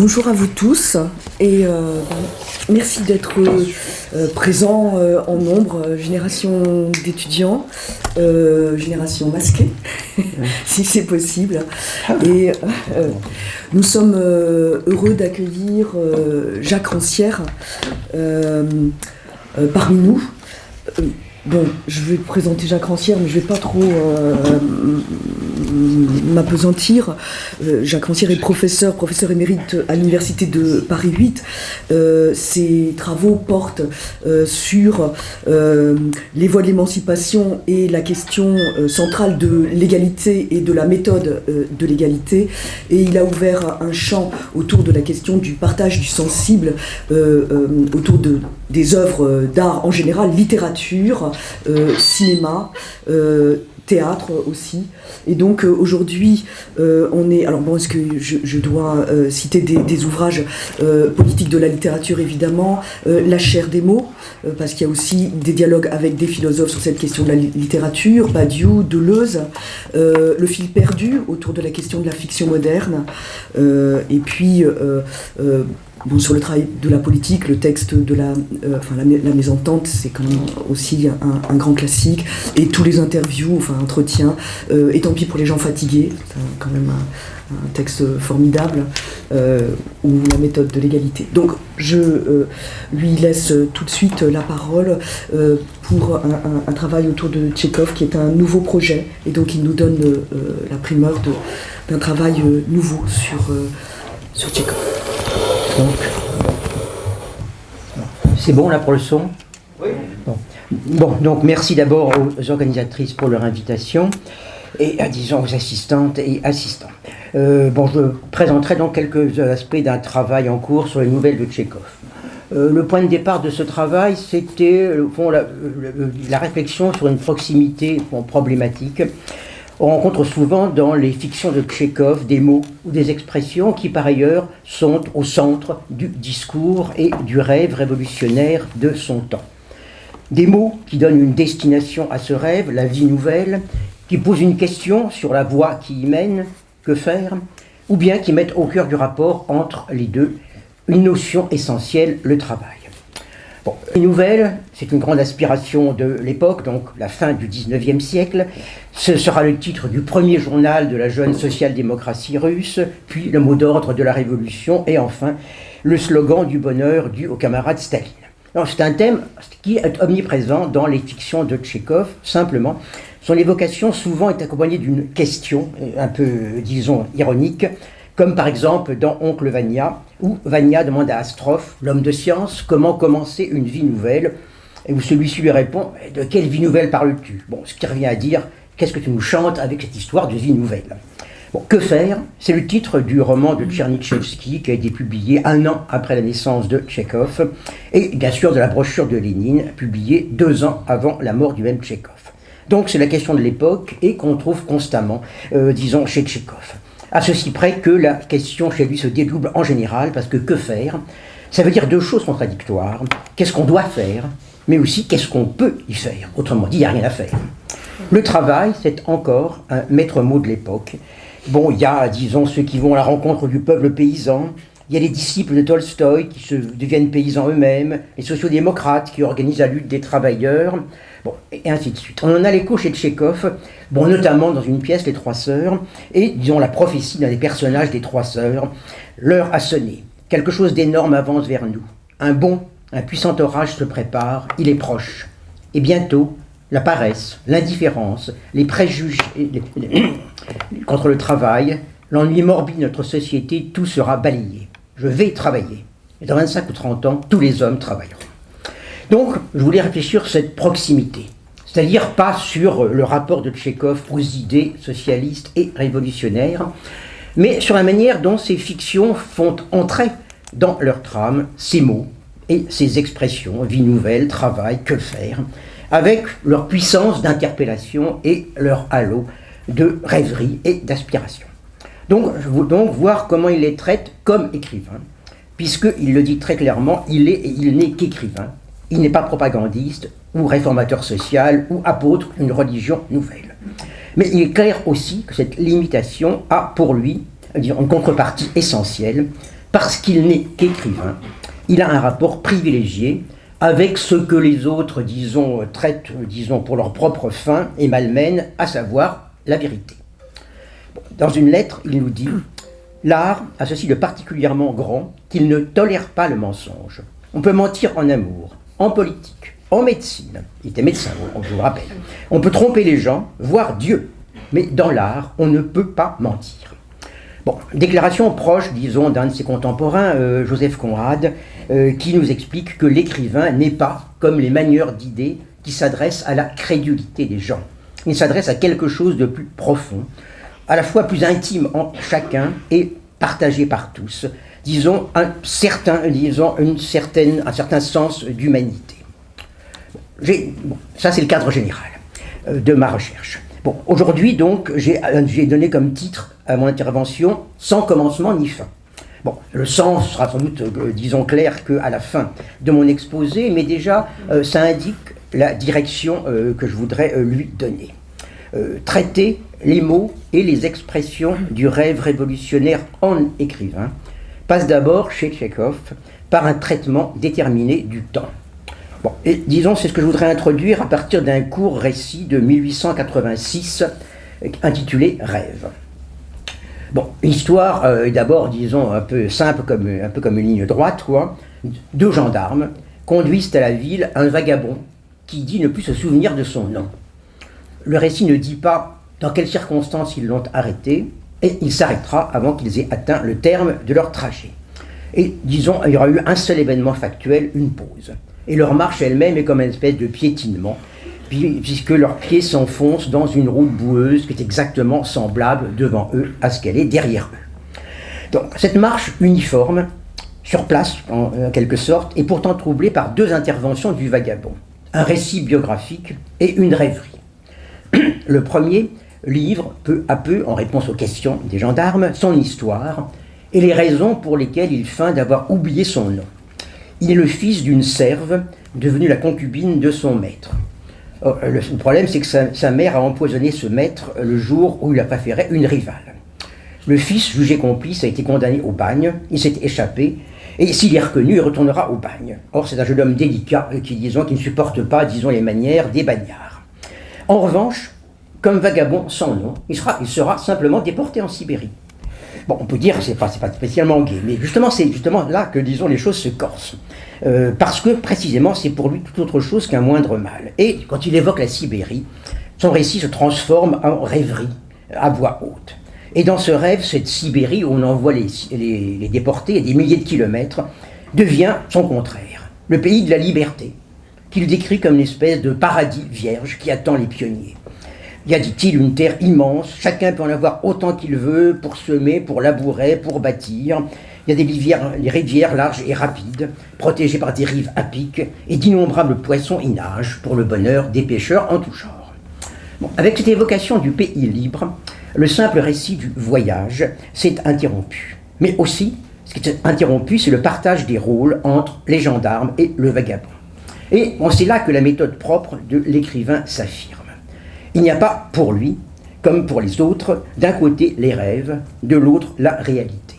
bonjour à vous tous et euh, merci d'être euh, présents euh, en nombre, génération d'étudiants, génération masquée, si c'est possible. Et nous sommes heureux d'accueillir Jacques Rancière parmi nous. Bon, je vais présenter Jacques Rancière, mais je ne vais pas trop euh, m'apesantir. Euh, Jacques Rancière est professeur, professeur émérite à l'Université de Paris 8. Euh, ses travaux portent sur les voies de l'émancipation et la question centrale de l'égalité et de la méthode de l'égalité. Et il a ouvert un champ autour de la question du partage du sensible, autour de, des œuvres d'art en général, littérature, euh, cinéma, euh, théâtre aussi. Et donc euh, aujourd'hui, on est. Alors bon, est-ce que je, dois citer des, ouvrages politiques de la littérature évidemment, La chair des mots, parce qu'il y a aussi des dialogues avec des philosophes sur cette question de la littérature, Badiou, Deleuze, Le fil perdu autour de la question de la fiction moderne, et puis Bon, sur le travail de la politique, le texte de la, euh, enfin, la, mésentente, c'est quand même aussi un, grand classique. Et tous les interviews, enfin entretiens, euh, et tant pis pour les gens fatigués, c'est quand même un, texte formidable, euh, ou la méthode de l'égalité. Donc je lui laisse tout de suite la parole pour un, travail autour de Tchékov, qui est un nouveau projet, et donc il nous donne la primeur d'un travail nouveau sur, sur C'est bon là pour le son? Oui. Bon. donc merci d'abord aux organisatrices pour leur invitation et à, disons aux assistantes et assistants. Euh, bon, je présenterai donc quelques aspects d'un travail en cours sur les nouvelles de Tchékov. Euh, le point de départ de ce travail, c'était la, la, réflexion sur une proximité problématique on rencontre souvent dans les fictions de Tchékov des mots ou des expressions qui par ailleurs sont au centre du discours et du rêve révolutionnaire de son temps. Des mots qui donnent une destination à ce rêve, la vie nouvelle, qui posent une question sur la voie qui y mène, que faire, ou bien qui mettent au cœur du rapport entre les deux une notion essentielle, le travail. Bon, les nouvelles, c'est une grande aspiration de l'époque, donc la fin du 19e siècle. Ce sera le titre du premier journal de la jeune social-démocratie russe, puis le mot d'ordre de la révolution, et enfin le slogan du bonheur dû au camarade Staline. C'est un thème qui est omniprésent dans les fictions de Tchékov, simplement. Son évocation souvent est accompagnée d'une question, un peu, disons, ironique, comme par exemple dans Oncle Vania, où Vania demande à Astrophe, l'homme de science, comment commencer une vie nouvelle, et où celui-ci lui répond De quelle vie nouvelle parles-tu? Bon, ce qui revient à dire Qu'est-ce que tu nous chantes avec cette histoire de vie nouvelle? Bon, que faire? C'est le titre du roman de Tchernychevsky qui a été publié un an après la naissance de Tchekhov, et bien sûr de la brochure de Lénine, publiée deux ans avant la mort du même Tchekhov. Donc c'est la question de l'époque et qu'on trouve constamment, euh, disons, chez Tchekhov à ceci près que la question chez lui se dédouble en général, parce que que faire? Ça veut dire deux choses contradictoires. Qu'est-ce qu'on doit faire, mais aussi qu'est-ce qu'on peut y faire? Autrement dit, il n'y a rien à faire. Le travail, c'est encore un maître mot de l'époque. Bon, il y a, disons, ceux qui vont à la rencontre du peuple paysan, il y a les disciples de Tolstoï qui se deviennent paysans eux-mêmes, les sociodémocrates qui organisent la lutte des travailleurs, bon, et ainsi de suite. On en a l'écho chez Tchékov, bon, notamment dans une pièce, Les Trois Sœurs, et disons la prophétie d'un des personnages des Trois Sœurs. L'heure a sonné. Quelque chose d'énorme avance vers nous. Un bon, un puissant orage se prépare, il est proche. Et bientôt, la paresse, l'indifférence, les préjugés contre le travail, l'ennui morbide de notre société, tout sera balayé je vais travailler. Et dans 25 ou 30 ans, tous les hommes travailleront. Donc, je voulais réfléchir sur cette proximité, c'est-à-dire pas sur le rapport de Tchékov aux idées socialistes et révolutionnaires, mais sur la manière dont ces fictions font entrer dans leur trame ces mots et ces expressions, vie nouvelle, travail, que faire, avec leur puissance d'interpellation et leur halo de rêverie et d'aspiration. Donc, je veux donc voir comment il les traite comme écrivain, puisqu'il le dit très clairement, il est et il n'est qu'écrivain. Il n'est pas propagandiste ou réformateur social ou apôtre d'une religion nouvelle. Mais il est clair aussi que cette limitation a pour lui une contrepartie essentielle, parce qu'il n'est qu'écrivain, il a un rapport privilégié avec ce que les autres, disons, traitent, disons, pour leur propre fin et malmènent, à savoir la vérité. Dans une lettre, il nous dit L'art a ceci de particulièrement grand qu'il ne tolère pas le mensonge. On peut mentir en amour, en politique, en médecine. Il était médecin, je vous le rappelle. On peut tromper les gens, voire Dieu. Mais dans l'art, on ne peut pas mentir. Bon, déclaration proche, disons, d'un de ses contemporains, euh, Joseph Conrad, euh, qui nous explique que l'écrivain n'est pas comme les manieurs d'idées qui s'adressent à la crédulité des gens. Il s'adresse à quelque chose de plus profond, à la fois plus intime en chacun et partagé par tous, disons, un certain, disons une certaine, un certain sens d'humanité. Ça, c'est le cadre général euh, de ma recherche. Bon, aujourd'hui, donc, euh, j'ai donné comme titre à mon intervention Sans commencement ni fin. Bon, le sens sera sans doute, euh, disons, clair qu'à la fin de mon exposé, mais déjà, ça indique la direction que je voudrais lui donner. Traiter les mots et les expressions du rêve révolutionnaire en écrivain passe d'abord chez Tchekhov par un traitement déterminé du temps. Bon, disons, c'est ce que je voudrais introduire à partir d'un court récit de 1886 intitulé Rêve. Bon, l'histoire euh, est d'abord, disons, un peu simple, comme, un peu comme une ligne droite, quoi. Deux gendarmes conduisent à la ville un vagabond qui dit ne plus se souvenir de son nom. Le récit ne dit pas dans quelles circonstances ils l'ont arrêté, et il s'arrêtera avant qu'ils aient atteint le terme de leur trajet. Et disons, il y aura eu un seul événement factuel, une pause. Et leur marche elle-même est comme une espèce de piétinement, puisque leurs pieds s'enfoncent dans une route boueuse qui est exactement semblable devant eux à ce qu'elle est derrière eux. Donc cette marche uniforme, sur place en quelque sorte, est pourtant troublée par deux interventions du vagabond, un récit biographique et une rêverie. Le premier livre peu à peu, en réponse aux questions des gendarmes, son histoire et les raisons pour lesquelles il feint d'avoir oublié son nom. Il est le fils d'une serve devenue la concubine de son maître. Oh, le problème, c'est que sa, mère a empoisonné ce maître le jour où il a préféré une rivale. Le fils, jugé complice, a été condamné au bagne, il s'est échappé, et s'il est reconnu, il retournera au bagne. Or, c'est un jeune homme délicat qui, qui ne supporte pas, disons, les manières des bagnards. En revanche, comme vagabond sans nom, il sera, simplement déporté en Sibérie. Bon, on peut dire que ce n'est pas, spécialement gay, mais justement, c'est justement là que, disons, les choses se corsent. Euh, parce que, précisément, c'est pour lui tout autre chose qu'un moindre mal. Et quand il évoque la Sibérie, son récit se transforme en rêverie, à voix haute. Et dans ce rêve, cette Sibérie où on envoie les, les, les déportés à des milliers de kilomètres, devient son contraire, le pays de la liberté, qu'il décrit comme une espèce de paradis vierge qui attend les pionniers. Il y a, dit-il, une terre immense, chacun peut en avoir autant qu'il veut pour semer, pour labourer, pour bâtir. Il y a des rivières, larges et rapides, protégées par des rives à pic, et d'innombrables poissons y nagent pour le bonheur des pêcheurs en tout genre. avec cette évocation du pays libre, le simple récit du voyage s'est interrompu. Mais aussi, ce qui s'est interrompu, c'est le partage des rôles entre les gendarmes et le vagabond. Et c'est là que la méthode propre de l'écrivain s'affirme. Il n'y a pas pour lui, comme pour les autres, d'un côté les rêves, de l'autre la réalité.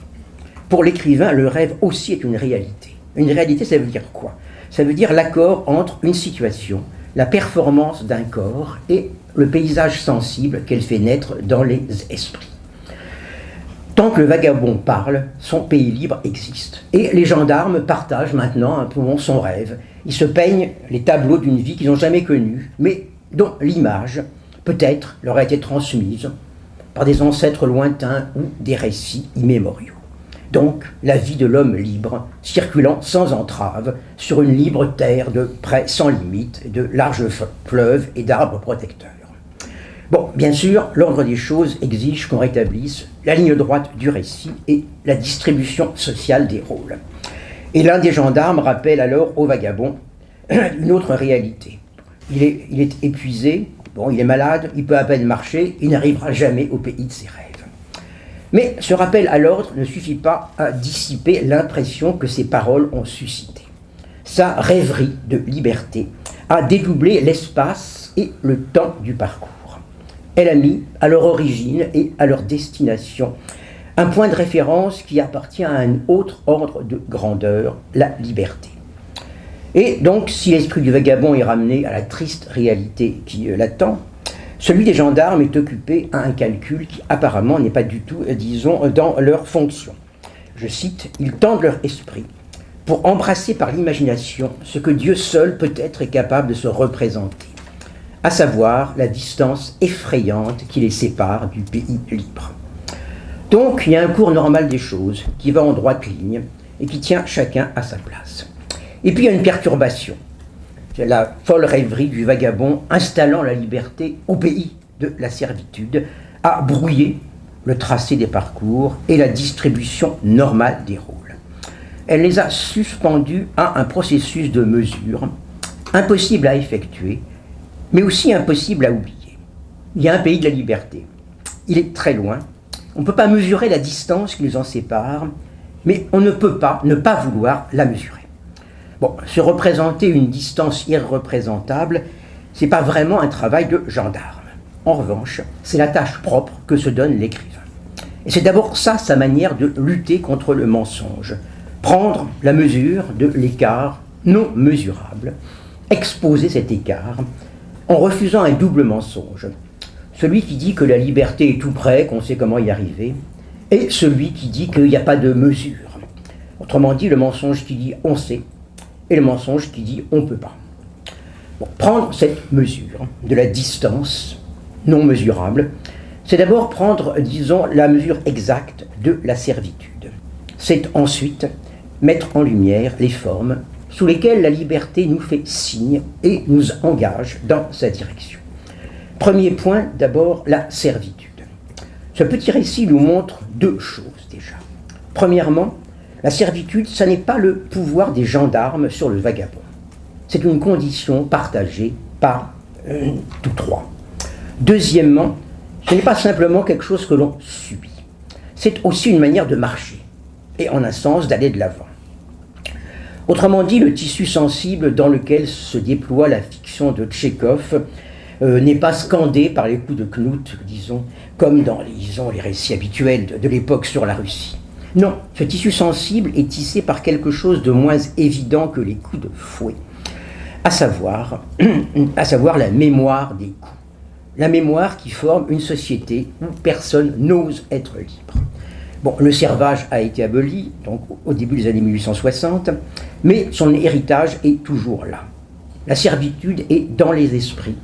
Pour l'écrivain, le rêve aussi est une réalité. Une réalité, ça veut dire quoi? Ça veut dire l'accord entre une situation, la performance d'un corps et le paysage sensible qu'elle fait naître dans les esprits. Tant que le vagabond parle, son pays libre existe. Et les gendarmes partagent maintenant un peu son rêve. Ils se peignent les tableaux d'une vie qu'ils n'ont jamais connue, mais dont l'image peut-être leur a été transmise par des ancêtres lointains ou des récits immémoriaux. Donc, la vie de l'homme libre, circulant sans entrave sur une libre terre de près sans limite, de larges fleuves et d'arbres protecteurs. Bon, bien sûr, l'ordre des choses exige qu'on rétablisse la ligne droite du récit et la distribution sociale des rôles. Et l'un des gendarmes rappelle alors au vagabond une autre réalité. Il est, épuisé, Bon, il est malade, il peut à peine marcher, il n'arrivera jamais au pays de ses rêves. Mais ce rappel à l'ordre ne suffit pas à dissiper l'impression que ces paroles ont suscité. Sa rêverie de liberté a dédoublé l'espace et le temps du parcours. Elle a mis à leur origine et à leur destination un point de référence qui appartient à un autre ordre de grandeur, la liberté. Et donc, si l'esprit du vagabond est ramené à la triste réalité qui euh, l'attend, celui des gendarmes est occupé à un calcul qui apparemment n'est pas du tout, euh, disons, dans leur fonction. Je cite, ils tendent leur esprit pour embrasser par l'imagination ce que Dieu seul peut-être capable de se représenter, à savoir la distance effrayante qui les sépare du pays libre. Donc il y a un cours normal des choses qui va en droite ligne et qui tient chacun à sa place. Et puis il y a une perturbation. C'est la folle rêverie du vagabond installant la liberté au pays de la servitude, à brouiller le tracé des parcours et la distribution normale des rôles. Elle les a suspendus à un processus de mesure impossible à effectuer, mais aussi impossible à oublier. Il y a un pays de la liberté. Il est très loin. On ne peut pas mesurer la distance qui nous en sépare, mais on ne peut pas ne pas vouloir la mesurer. Bon, se représenter une distance irreprésentable, c'est pas vraiment un travail de gendarme. En revanche, c'est la tâche propre que se donne l'écrivain. Et c'est d'abord ça sa manière de lutter contre le mensonge. Prendre la mesure de l'écart non mesurable, exposer cet écart en refusant un double mensonge. Celui qui dit que la liberté est tout près, qu'on sait comment y arriver, et celui qui dit qu'il n'y a pas de mesure. Autrement dit, le mensonge qui dit on sait, et le mensonge qui dit on ne peut pas. prendre cette mesure de la distance non mesurable, c'est d'abord prendre, disons, la mesure exacte de la servitude. C'est ensuite mettre en lumière les formes sous lesquelles la liberté nous fait signe et nous engage dans sa direction. Premier point, d'abord, la servitude. Ce petit récit nous montre deux choses déjà. Premièrement, la servitude, ce n'est pas le pouvoir des gendarmes sur le vagabond. C'est une condition partagée par euh, tous trois. Deuxièmement, ce n'est pas simplement quelque chose que l'on subit. C'est aussi une manière de marcher, et en un sens d'aller de l'avant. Autrement dit, le tissu sensible dans lequel se déploie la fiction de Tchekhov euh, n'est pas scandé par les coups de Knut, disons, comme dans les, les récits habituels de l'époque sur la Russie. Non, ce tissu sensible est tissé par quelque chose de moins évident que les coups de fouet, à savoir, à savoir la mémoire des coups. La mémoire qui forme une société où personne n'ose être libre. Bon, le servage a été aboli, donc au début des années 1860, mais son héritage est toujours là. La servitude est dans les esprits,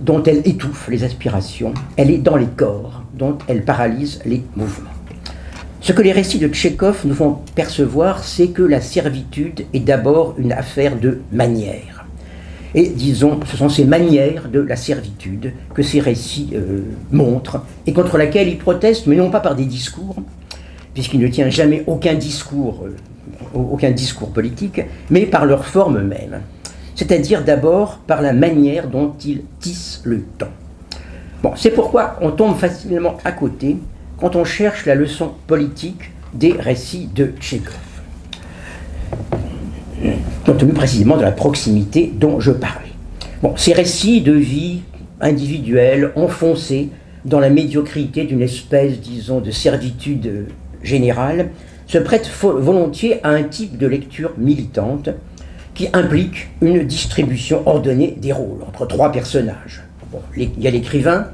dont elle étouffe les aspirations, elle est dans les corps, dont elle paralyse les mouvements. Ce que les récits de Tchékov nous font percevoir, c'est que la servitude est d'abord une affaire de manière. Et disons, ce sont ces manières de la servitude que ces récits euh, montrent et contre laquelle ils protestent, mais non pas par des discours, puisqu'il ne tient jamais aucun discours, euh, aucun discours politique, mais par leur forme même. C'est-à-dire d'abord par la manière dont ils tissent le temps. C'est pourquoi on tombe facilement à côté quand on cherche la leçon politique des récits de Tchékov, compte tenu précisément de la proximité dont je parlais. Ces récits de vie individuelle, enfoncés dans la médiocrité d'une espèce, disons, de servitude générale, se prêtent volontiers à un type de lecture militante qui implique une distribution ordonnée des rôles entre trois personnages. il y a l'écrivain,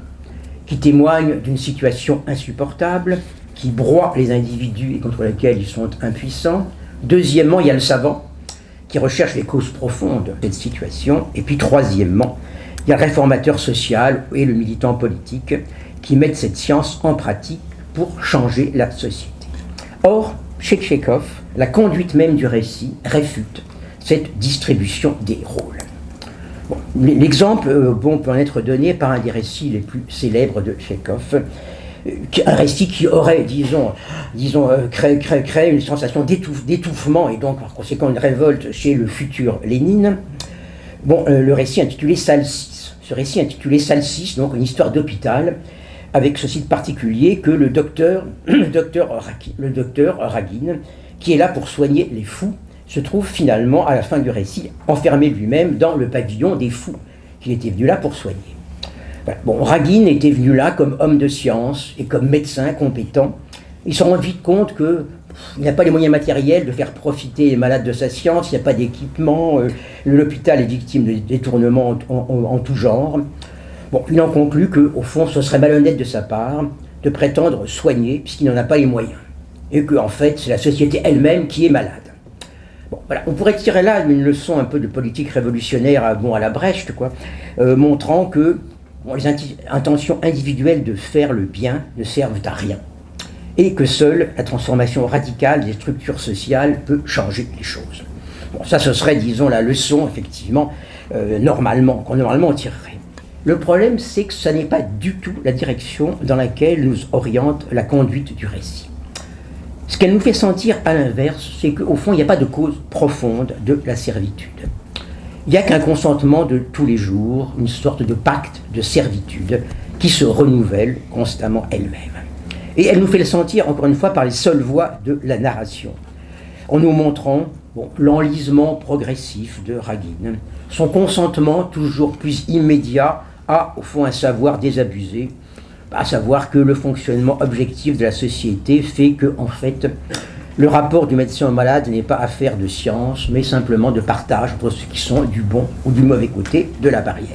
qui témoignent d'une situation insupportable, qui broie les individus et contre lesquels ils sont impuissants. Deuxièmement, il y a le savant, qui recherche les causes profondes de cette situation. Et puis troisièmement, il y a le réformateur social et le militant politique qui mettent cette science en pratique pour changer la société. Or, chez Tchekhov, la conduite même du récit réfute cette distribution des rôles. L'exemple euh, bon, peut en être donné par un des récits les plus célèbres de Tchekhov, euh, un récit qui aurait, disons, disons euh, créé, créé, une sensation d'étouffement et donc par conséquent une révolte chez le futur Lénine. Bon, le récit intitulé Salle 6. Ce récit intitulé Salle 6, donc une histoire d'hôpital, avec ce site particulier que le docteur, le docteur, le docteur Ragin, qui est là pour soigner les fous, se trouve finalement, à la fin du récit, enfermé lui-même dans le pavillon des fous, qu'il était venu là pour soigner. Bon, Ragin était venu là comme homme de science et comme médecin compétent, il se rend vite compte que il n'a pas les moyens matériels de faire profiter les malades de sa science, il n'y a pas d'équipement, euh, l'hôpital est victime de détournements en, tout genre. Bon, il en conclut qu'au fond, ce serait malhonnête de sa part de prétendre soigner puisqu'il n'en a pas les moyens. Et que, en fait, c'est la société elle-même qui est malade. On pourrait tirer là une leçon un peu de politique révolutionnaire à, bon, à la Brecht, quoi, euh, montrant que les intentions individuelles de faire le bien ne servent à rien et que seule la transformation radicale des structures sociales peut changer les choses. Bon, ça, ce serait, disons, la leçon, effectivement, euh, normalement, qu'on normalement tirerait. Le problème, c'est que ce n'est pas du tout la direction dans laquelle nous oriente la conduite du récit. Ce qu'elle nous fait sentir à l'inverse, c'est qu'au fond, il n'y a pas de cause profonde de la servitude. Il n'y a qu'un consentement de tous les jours, une sorte de pacte de servitude qui se renouvelle constamment elle-même. Et elle nous fait le sentir, encore une fois, par les seules voix de la narration, en nous montrant l'enlisement progressif de Ragin, son consentement toujours plus immédiat à, au fond, un savoir désabusé, à savoir que le fonctionnement objectif de la société fait que, en fait, le rapport du médecin au malade n'est pas affaire de science, mais simplement de partage entre ceux qui sont du bon ou du mauvais côté de la barrière.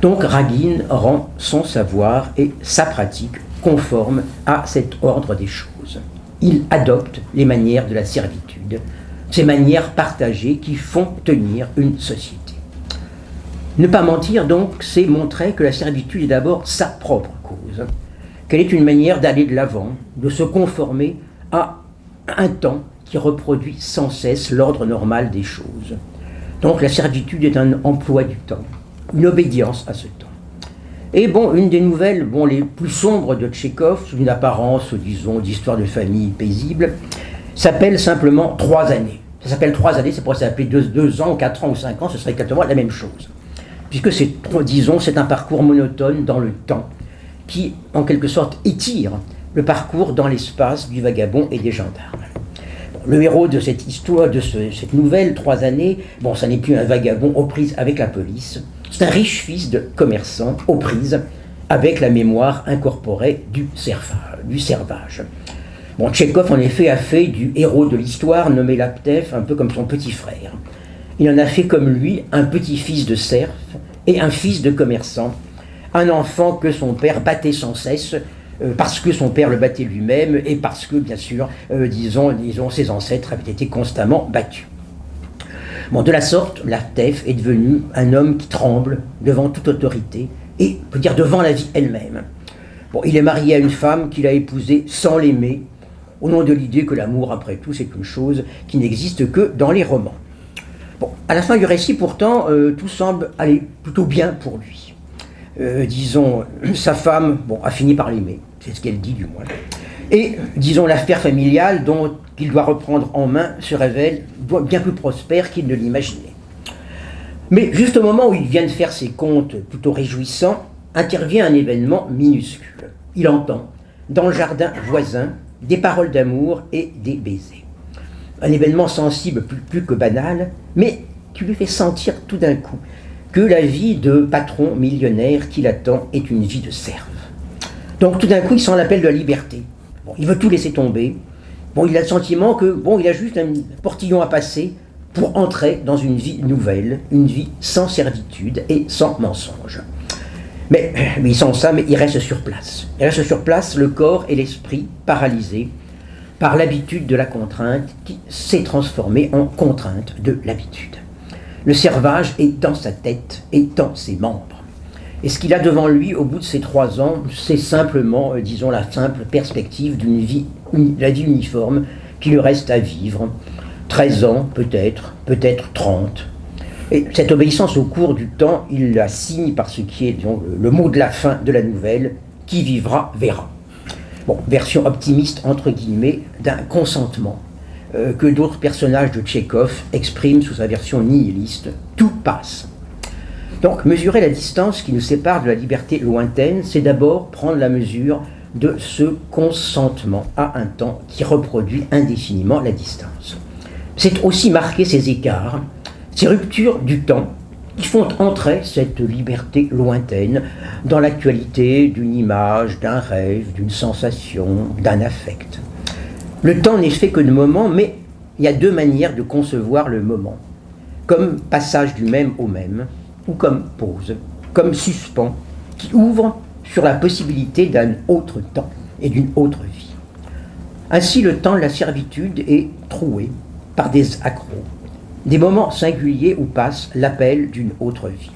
Donc Ragin rend son savoir et sa pratique conforme à cet ordre des choses. Il adopte les manières de la servitude, ces manières partagées qui font tenir une société. Ne pas mentir donc, c'est montrer que la servitude est d'abord sa propre cause, qu'elle est une manière d'aller de l'avant, de se conformer à un temps qui reproduit sans cesse l'ordre normal des choses. Donc la servitude est un emploi du temps, une obédience à ce temps. Et bon, une des nouvelles bon, les plus sombres de Tchékov, sous une apparence, disons, d'histoire de famille paisible, s'appelle simplement Trois années. Ça s'appelle Trois années, c'est pour s'appeler deux, deux ans, quatre ans ou cinq ans, ce serait exactement la même chose. Puisque c'est, disons, c'est un parcours monotone dans le temps, qui, en quelque sorte, étire le parcours dans l'espace du vagabond et des gendarmes. le héros de cette histoire, de cette nouvelle, Trois années, bon, ça n'est plus un vagabond aux prises avec la police, c'est un riche fils de commerçant aux prises avec la mémoire incorporée du, du servage. Bon, Tchekhov, en effet, a fait du héros de l'histoire, nommé Laptev, un peu comme son petit frère. Il en a fait comme lui un petit-fils de serf et un fils de commerçant, un enfant que son père battait sans cesse, euh, parce que son père le battait lui-même et parce que, bien sûr, euh, disons, disons, ses ancêtres avaient été constamment battus de la sorte, Lartef est devenu un homme qui tremble devant toute autorité et, peut dire, devant la vie elle-même. Bon, il est marié à une femme qu'il a épousée sans l'aimer, au nom de l'idée que l'amour, après tout, c'est une chose qui n'existe que dans les romans. Bon, à la fin du récit, pourtant, euh, tout semble aller plutôt bien pour lui. Euh, disons, sa femme, bon, a fini par l'aimer, c'est ce qu'elle dit du moins. Et, disons, l'affaire familiale dont qu'il doit reprendre en main se révèle bien plus prospère qu'il ne l'imaginait. Mais juste au moment où il vient de faire ses comptes plutôt réjouissants, intervient un événement minuscule. Il entend, dans le jardin voisin, des paroles d'amour et des baisers. Un événement sensible plus, que banal, mais qui lui fait sentir tout d'un coup que la vie de patron millionnaire qui l'attend est une vie de serve. Donc tout d'un coup, il sent l'appel de la liberté. il veut tout laisser tomber, Bon, il a le sentiment que, bon, il a juste un portillon à passer pour entrer dans une vie nouvelle, une vie sans servitude et sans mensonge. Mais, mais sans ça, mais il reste sur place. Il reste sur place, le corps et l'esprit paralysés par l'habitude de la contrainte qui s'est transformée en contrainte de l'habitude. Le servage est dans sa tête et dans ses membres. Et ce qu'il a devant lui au bout de ces trois ans, c'est simplement, euh, disons, la simple perspective d'une vie, la vie uniforme qui lui reste à vivre. 13 ans, peut-être, peut-être 30. Et cette obéissance au cours du temps, il la signe par ce qui est le mot de la fin de la nouvelle, qui vivra verra. Bon, version optimiste, entre guillemets, d'un consentement que d'autres personnages de Tchékov expriment sous sa version nihiliste. Tout passe. Donc mesurer la distance qui nous sépare de la liberté lointaine, c'est d'abord prendre la mesure de ce consentement à un temps qui reproduit indéfiniment la distance. C'est aussi marquer ces écarts, ces ruptures du temps qui font entrer cette liberté lointaine dans l'actualité d'une image, d'un rêve, d'une sensation, d'un affect. Le temps n'est fait que de moments, mais il y a deux manières de concevoir le moment. Comme passage du même au même, ou comme pause, comme suspens, qui ouvre sur la possibilité d'un autre temps et d'une autre vie. Ainsi, le temps de la servitude est troué par des accros, des moments singuliers où passe l'appel d'une autre vie.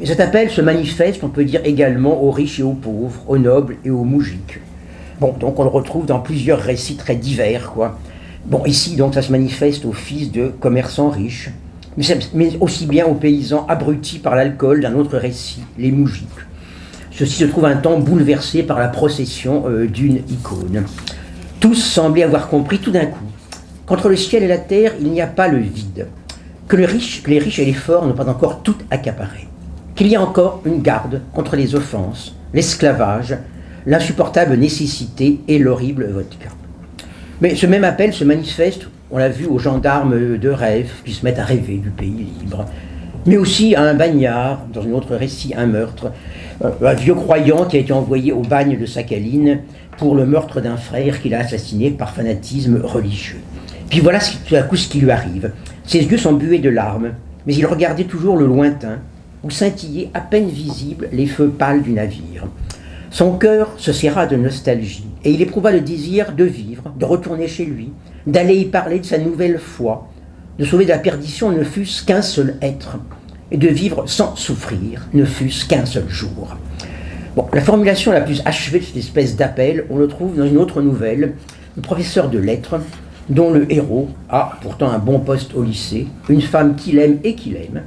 Et cet appel se manifeste, on peut dire également aux riches et aux pauvres, aux nobles et aux moujiks. Bon, donc on le retrouve dans plusieurs récits très divers, quoi. Bon, ici, donc, ça se manifeste aux fils de commerçants riches, mais aussi bien aux paysans abrutis par l'alcool d'un autre récit, les moujiks. Ceci se trouve un temps bouleversé par la procession euh, d'une icône. Tous semblaient avoir compris tout d'un coup qu'entre le ciel et la terre, il n'y a pas le vide, que, que les riches et les forts n'ont pas encore tout accaparé, qu'il y a encore une garde contre les offenses, l'esclavage, l'insupportable nécessité et l'horrible vodka. Mais ce même appel se manifeste, on l'a vu, aux gendarmes de rêve qui se mettent à rêver du pays libre, mais aussi à un bagnard, dans un autre récit, un meurtre, euh, un vieux croyant qui a été envoyé au bagne de Sakhaline pour le meurtre d'un frère qu'il a assassiné par fanatisme religieux. Puis voilà tout à coup ce qui lui arrive. Ses yeux sont bués de larmes, mais il regardait toujours le lointain, où scintillaient à peine visibles les feux pâles du navire. Son cœur se serra de nostalgie, et il éprouva le désir de vivre, de retourner chez lui, d'aller y parler de sa nouvelle foi, de sauver de la perdition ne fût-ce qu'un seul être, et de vivre sans souffrir, ne fût-ce qu'un seul jour. La formulation la plus achevée de cette espèce d'appel, on le trouve dans une autre nouvelle, le professeur de lettres, dont le héros a pourtant un bon poste au lycée, une femme qu'il aime et qu'il aime,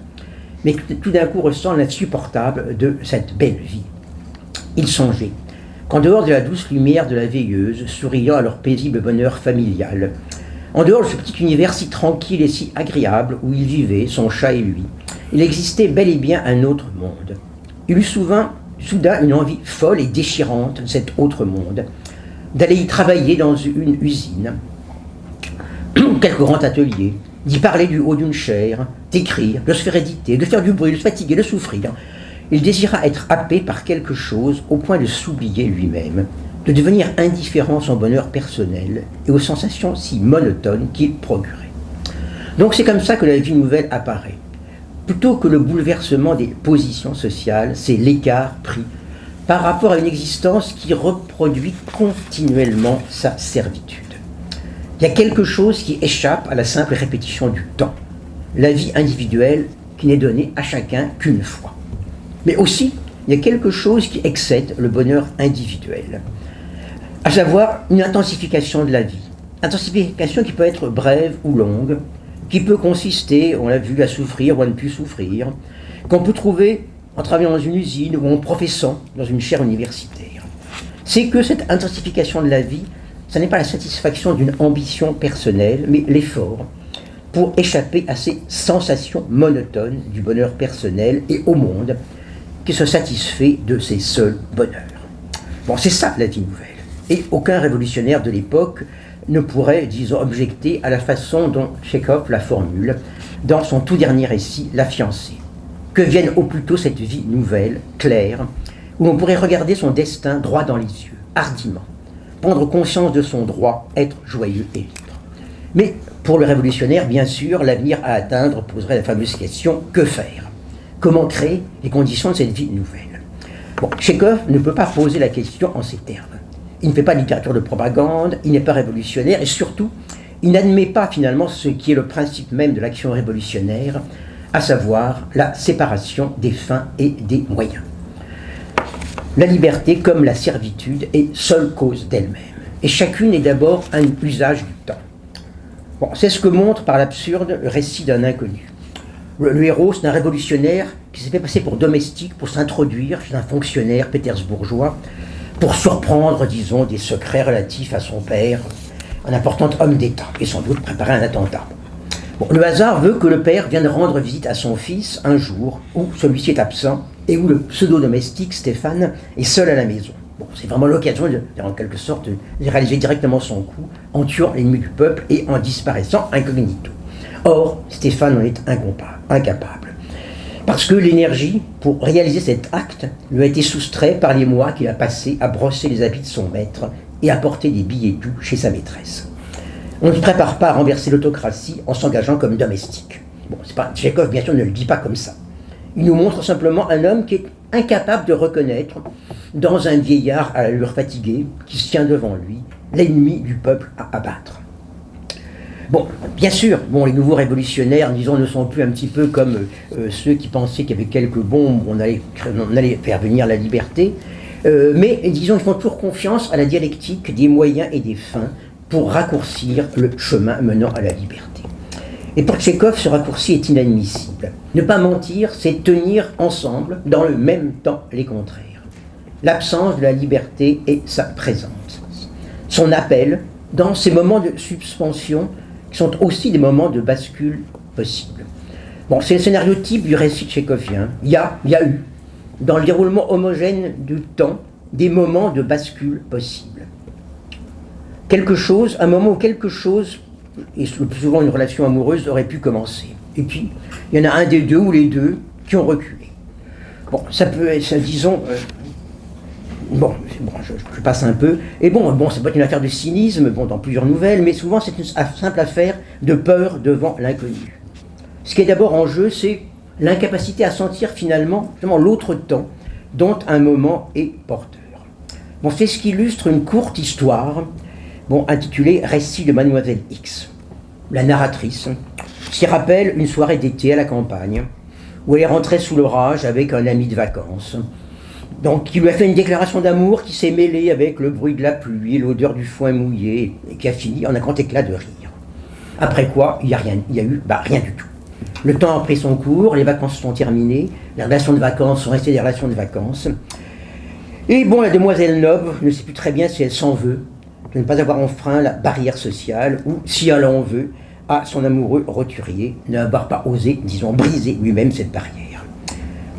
mais tout d'un coup ressent l'insupportable de cette belle vie. Il songeait qu'en dehors de la douce lumière de la veilleuse, souriant à leur paisible bonheur familial, en dehors de ce petit univers si tranquille et si agréable où il vivait, son chat et lui, il existait bel et bien un autre monde. Il eut souvent, soudain une envie folle et déchirante de cet autre monde, d'aller y travailler dans une usine, quelque grand atelier, d'y parler du haut d'une chaire, d'écrire, de se faire éditer, de faire du bruit, de se fatiguer, de souffrir. Il désira être happé par quelque chose au point de s'oublier lui-même, de devenir indifférent à son bonheur personnel et aux sensations si monotones qu'il procurait. Donc c'est comme ça que la vie nouvelle apparaît. Plutôt que le bouleversement des positions sociales, c'est l'écart pris par rapport à une existence qui reproduit continuellement sa servitude. Il y a quelque chose qui échappe à la simple répétition du temps, la vie individuelle qui n'est donnée à chacun qu'une fois. Mais aussi, il y a quelque chose qui excède le bonheur individuel, à savoir une intensification de la vie. Intensification qui peut être brève ou longue, qui peut consister, on l'a vu, à souffrir ou à ne plus souffrir, qu'on peut trouver en travaillant dans une usine ou en professant dans une chaire universitaire. C'est que cette intensification de la vie, ce n'est pas la satisfaction d'une ambition personnelle, mais l'effort pour échapper à ces sensations monotones du bonheur personnel et au monde qui se satisfait de ses seuls bonheurs. Bon, c'est ça la vie nouvelle. Et aucun révolutionnaire de l'époque ne pourrait, disons, objecter à la façon dont Chekhov la formule dans son tout dernier récit, La fiancée. Que vienne au plus tôt cette vie nouvelle, claire, où l'on pourrait regarder son destin droit dans les yeux, hardiment, prendre conscience de son droit, être joyeux et libre. Mais pour le révolutionnaire, bien sûr, l'avenir à atteindre poserait la fameuse question que faire? Comment créer les conditions de cette vie nouvelle Bon, Chekhov ne peut pas poser la question en ces termes. Il ne fait pas de littérature de propagande, il n'est pas révolutionnaire et surtout, il n'admet pas finalement ce qui est le principe même de l'action révolutionnaire, à savoir la séparation des fins et des moyens. La liberté, comme la servitude, est seule cause d'elle-même. Et chacune est d'abord un usage du temps. C'est ce que montre par l'absurde le récit d'un inconnu. Le, héros, c'est un révolutionnaire qui s'est fait passer pour domestique pour s'introduire chez un fonctionnaire pétersbourgeois pour surprendre, disons, des secrets relatifs à son père, un important homme d'État, et sans doute préparer un attentat. le hasard veut que le père vienne rendre visite à son fils un jour où celui-ci est absent et où le pseudo-domestique Stéphane est seul à la maison. C'est vraiment l'occasion, en quelque sorte, de réaliser directement son coup en tuant l'ennemi du peuple et en disparaissant incognito. Or, Stéphane en est incapable. Parce que l'énergie, pour réaliser cet acte, lui a été soustrait par les mois qu'il a passés à brosser les habits de son maître et à porter des billets doux chez sa maîtresse. On ne se prépare pas à renverser l'autocratie en s'engageant comme domestique. Bon, pas, Tchekhov, bien sûr, ne le dit pas comme ça. Il nous montre simplement un homme qui est incapable de reconnaître, dans un vieillard à l'allure fatiguée, qui se tient devant lui, l'ennemi du peuple à abattre. Bon, bien sûr, bon, les nouveaux révolutionnaires, disons, ne sont plus un petit peu comme euh, ceux qui pensaient qu'avec quelques bombes, on allait, faire venir la liberté. Euh, mais, disons, ils font toujours confiance à la dialectique des moyens et des fins pour raccourcir le chemin menant à la liberté. Et pour Tchékov, ce raccourci est inadmissible. Ne pas mentir, c'est tenir ensemble, dans le même temps, les contraires. L'absence de la liberté est sa présence. Son appel, dans ces moments de suspension, sont aussi des moments de bascule possibles. Bon, c'est le scénario type du récit tchékovien. Il y a, il y a eu, dans le déroulement homogène du temps, des moments de bascule possibles. Quelque chose, un moment où quelque chose et le plus souvent une relation amoureuse aurait pu commencer. Et puis, il y en a un des deux ou les deux qui ont reculé. Bon, ça peut être, disons, bon, bon je, passe un peu. Et bon, bon, ça peut être une affaire de cynisme, bon, dans plusieurs nouvelles, mais souvent c'est une simple affaire de peur devant l'inconnu. Ce qui est d'abord en jeu, c'est l'incapacité à sentir finalement, l'autre temps dont un moment est porteur. Bon, c'est ce qui illustre une courte histoire bon, intitulé Récit de Mademoiselle X. La narratrice s'y rappelle une soirée d'été à la campagne, où elle est rentrée sous l'orage avec un ami de vacances. Donc, qui lui a fait une déclaration d'amour qui s'est mêlée avec le bruit de la pluie, l'odeur du foin mouillé, et qui a fini en un grand éclat de rire. Après quoi, il n'y a, rien, a eu bah, rien du tout. Le temps a pris son cours, les vacances sont terminées, les relations de vacances sont restées des relations de vacances. Et bon, la demoiselle Noble ne sait plus très bien si elle s'en veut de ne pas avoir enfreint la barrière sociale, ou, si elle en veut, à son amoureux roturier, n'avoir pas osé, disons, briser lui-même cette barrière.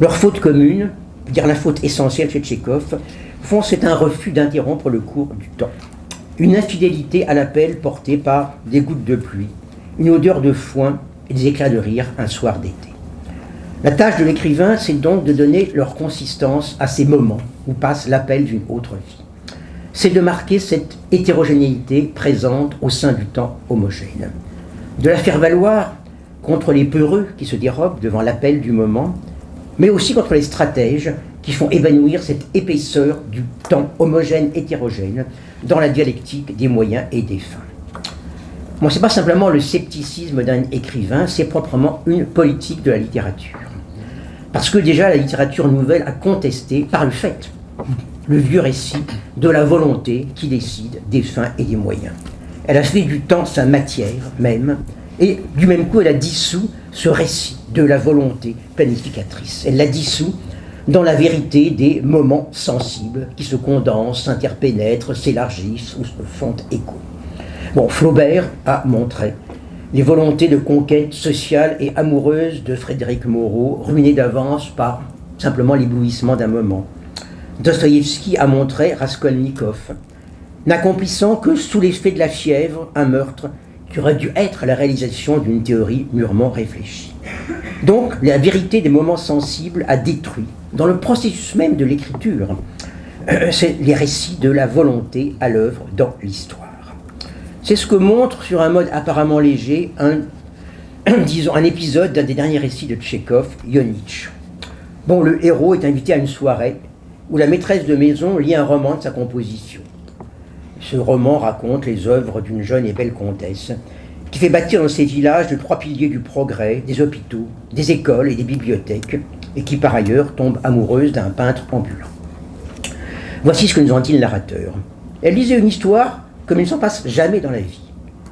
Leur faute commune, dire la faute essentielle chez Tchékov, font c'est un refus d'interrompre le cours du temps. Une infidélité à l'appel portée par des gouttes de pluie, une odeur de foin et des éclats de rire un soir d'été. La tâche de l'écrivain, c'est donc de donner leur consistance à ces moments où passe l'appel d'une autre vie c'est de marquer cette hétérogénéité présente au sein du temps homogène. De la faire valoir contre les peureux qui se dérobent devant l'appel du moment, mais aussi contre les stratèges qui font évanouir cette épaisseur du temps homogène hétérogène dans la dialectique des moyens et des fins. Bon, ce n'est pas simplement le scepticisme d'un écrivain, c'est proprement une politique de la littérature. Parce que déjà la littérature nouvelle a contesté, par le fait, le vieux récit de la volonté qui décide des fins et des moyens. Elle a fait du temps sa matière même, et du même coup elle a dissous ce récit de la volonté planificatrice. Elle l'a dissous dans la vérité des moments sensibles qui se condensent, s'interpénètrent, s'élargissent ou se font écho. Bon, Flaubert a montré les volontés de conquête sociale et amoureuse de Frédéric Moreau, ruinées d'avance par simplement l'éblouissement d'un moment. Dostoïevski a montré Raskolnikov, n'accomplissant que sous l'effet de la fièvre un meurtre qui aurait dû être la réalisation d'une théorie mûrement réfléchie. Donc, la vérité des moments sensibles a détruit, dans le processus même de l'écriture, euh, les récits de la volonté à l'œuvre dans l'histoire. C'est ce que montre, sur un mode apparemment léger, un, épisode d'un des derniers récits de Tchékov, Yonitch. Bon, le héros est invité à une soirée où la maîtresse de maison lit un roman de sa composition. Ce roman raconte les œuvres d'une jeune et belle comtesse qui fait bâtir dans ses villages de trois piliers du progrès, des hôpitaux, des écoles et des bibliothèques, et qui par ailleurs tombe amoureuse d'un peintre ambulant. Voici ce que nous en dit le narrateur. Elle lisait une histoire comme il ne s'en passe jamais dans la vie.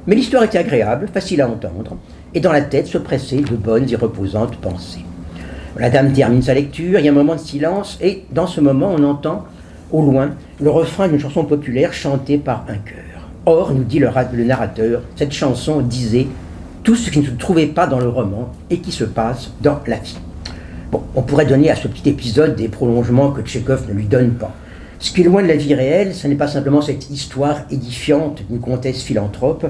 Mais l'histoire était agréable, facile à entendre, et dans la tête se pressaient de bonnes et reposantes pensées. La dame termine sa lecture, il y a un moment de silence, et dans ce moment, on entend au loin le refrain d'une chanson populaire chantée par un chœur. Or, nous dit le, narrateur, cette chanson disait tout ce qui ne se trouvait pas dans le roman et qui se passe dans la vie. Bon, on pourrait donner à ce petit épisode des prolongements que Tchekhov ne lui donne pas. Ce qui est loin de la vie réelle, ce n'est pas simplement cette histoire édifiante d'une comtesse philanthrope,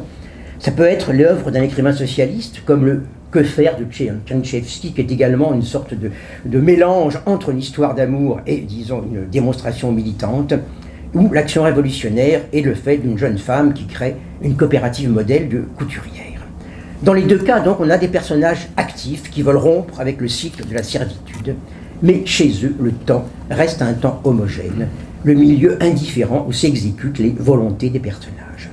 ça peut être l'œuvre d'un écrivain socialiste, comme le Que faire de Tchanchevsky, qui est également une sorte de, de mélange entre une histoire d'amour et, disons, une démonstration militante, ou l'action révolutionnaire et le fait d'une jeune femme qui crée une coopérative modèle de couturière. Dans les deux cas, donc, on a des personnages actifs qui veulent rompre avec le cycle de la servitude, mais chez eux, le temps reste un temps homogène, le milieu indifférent où s'exécutent les volontés des personnages.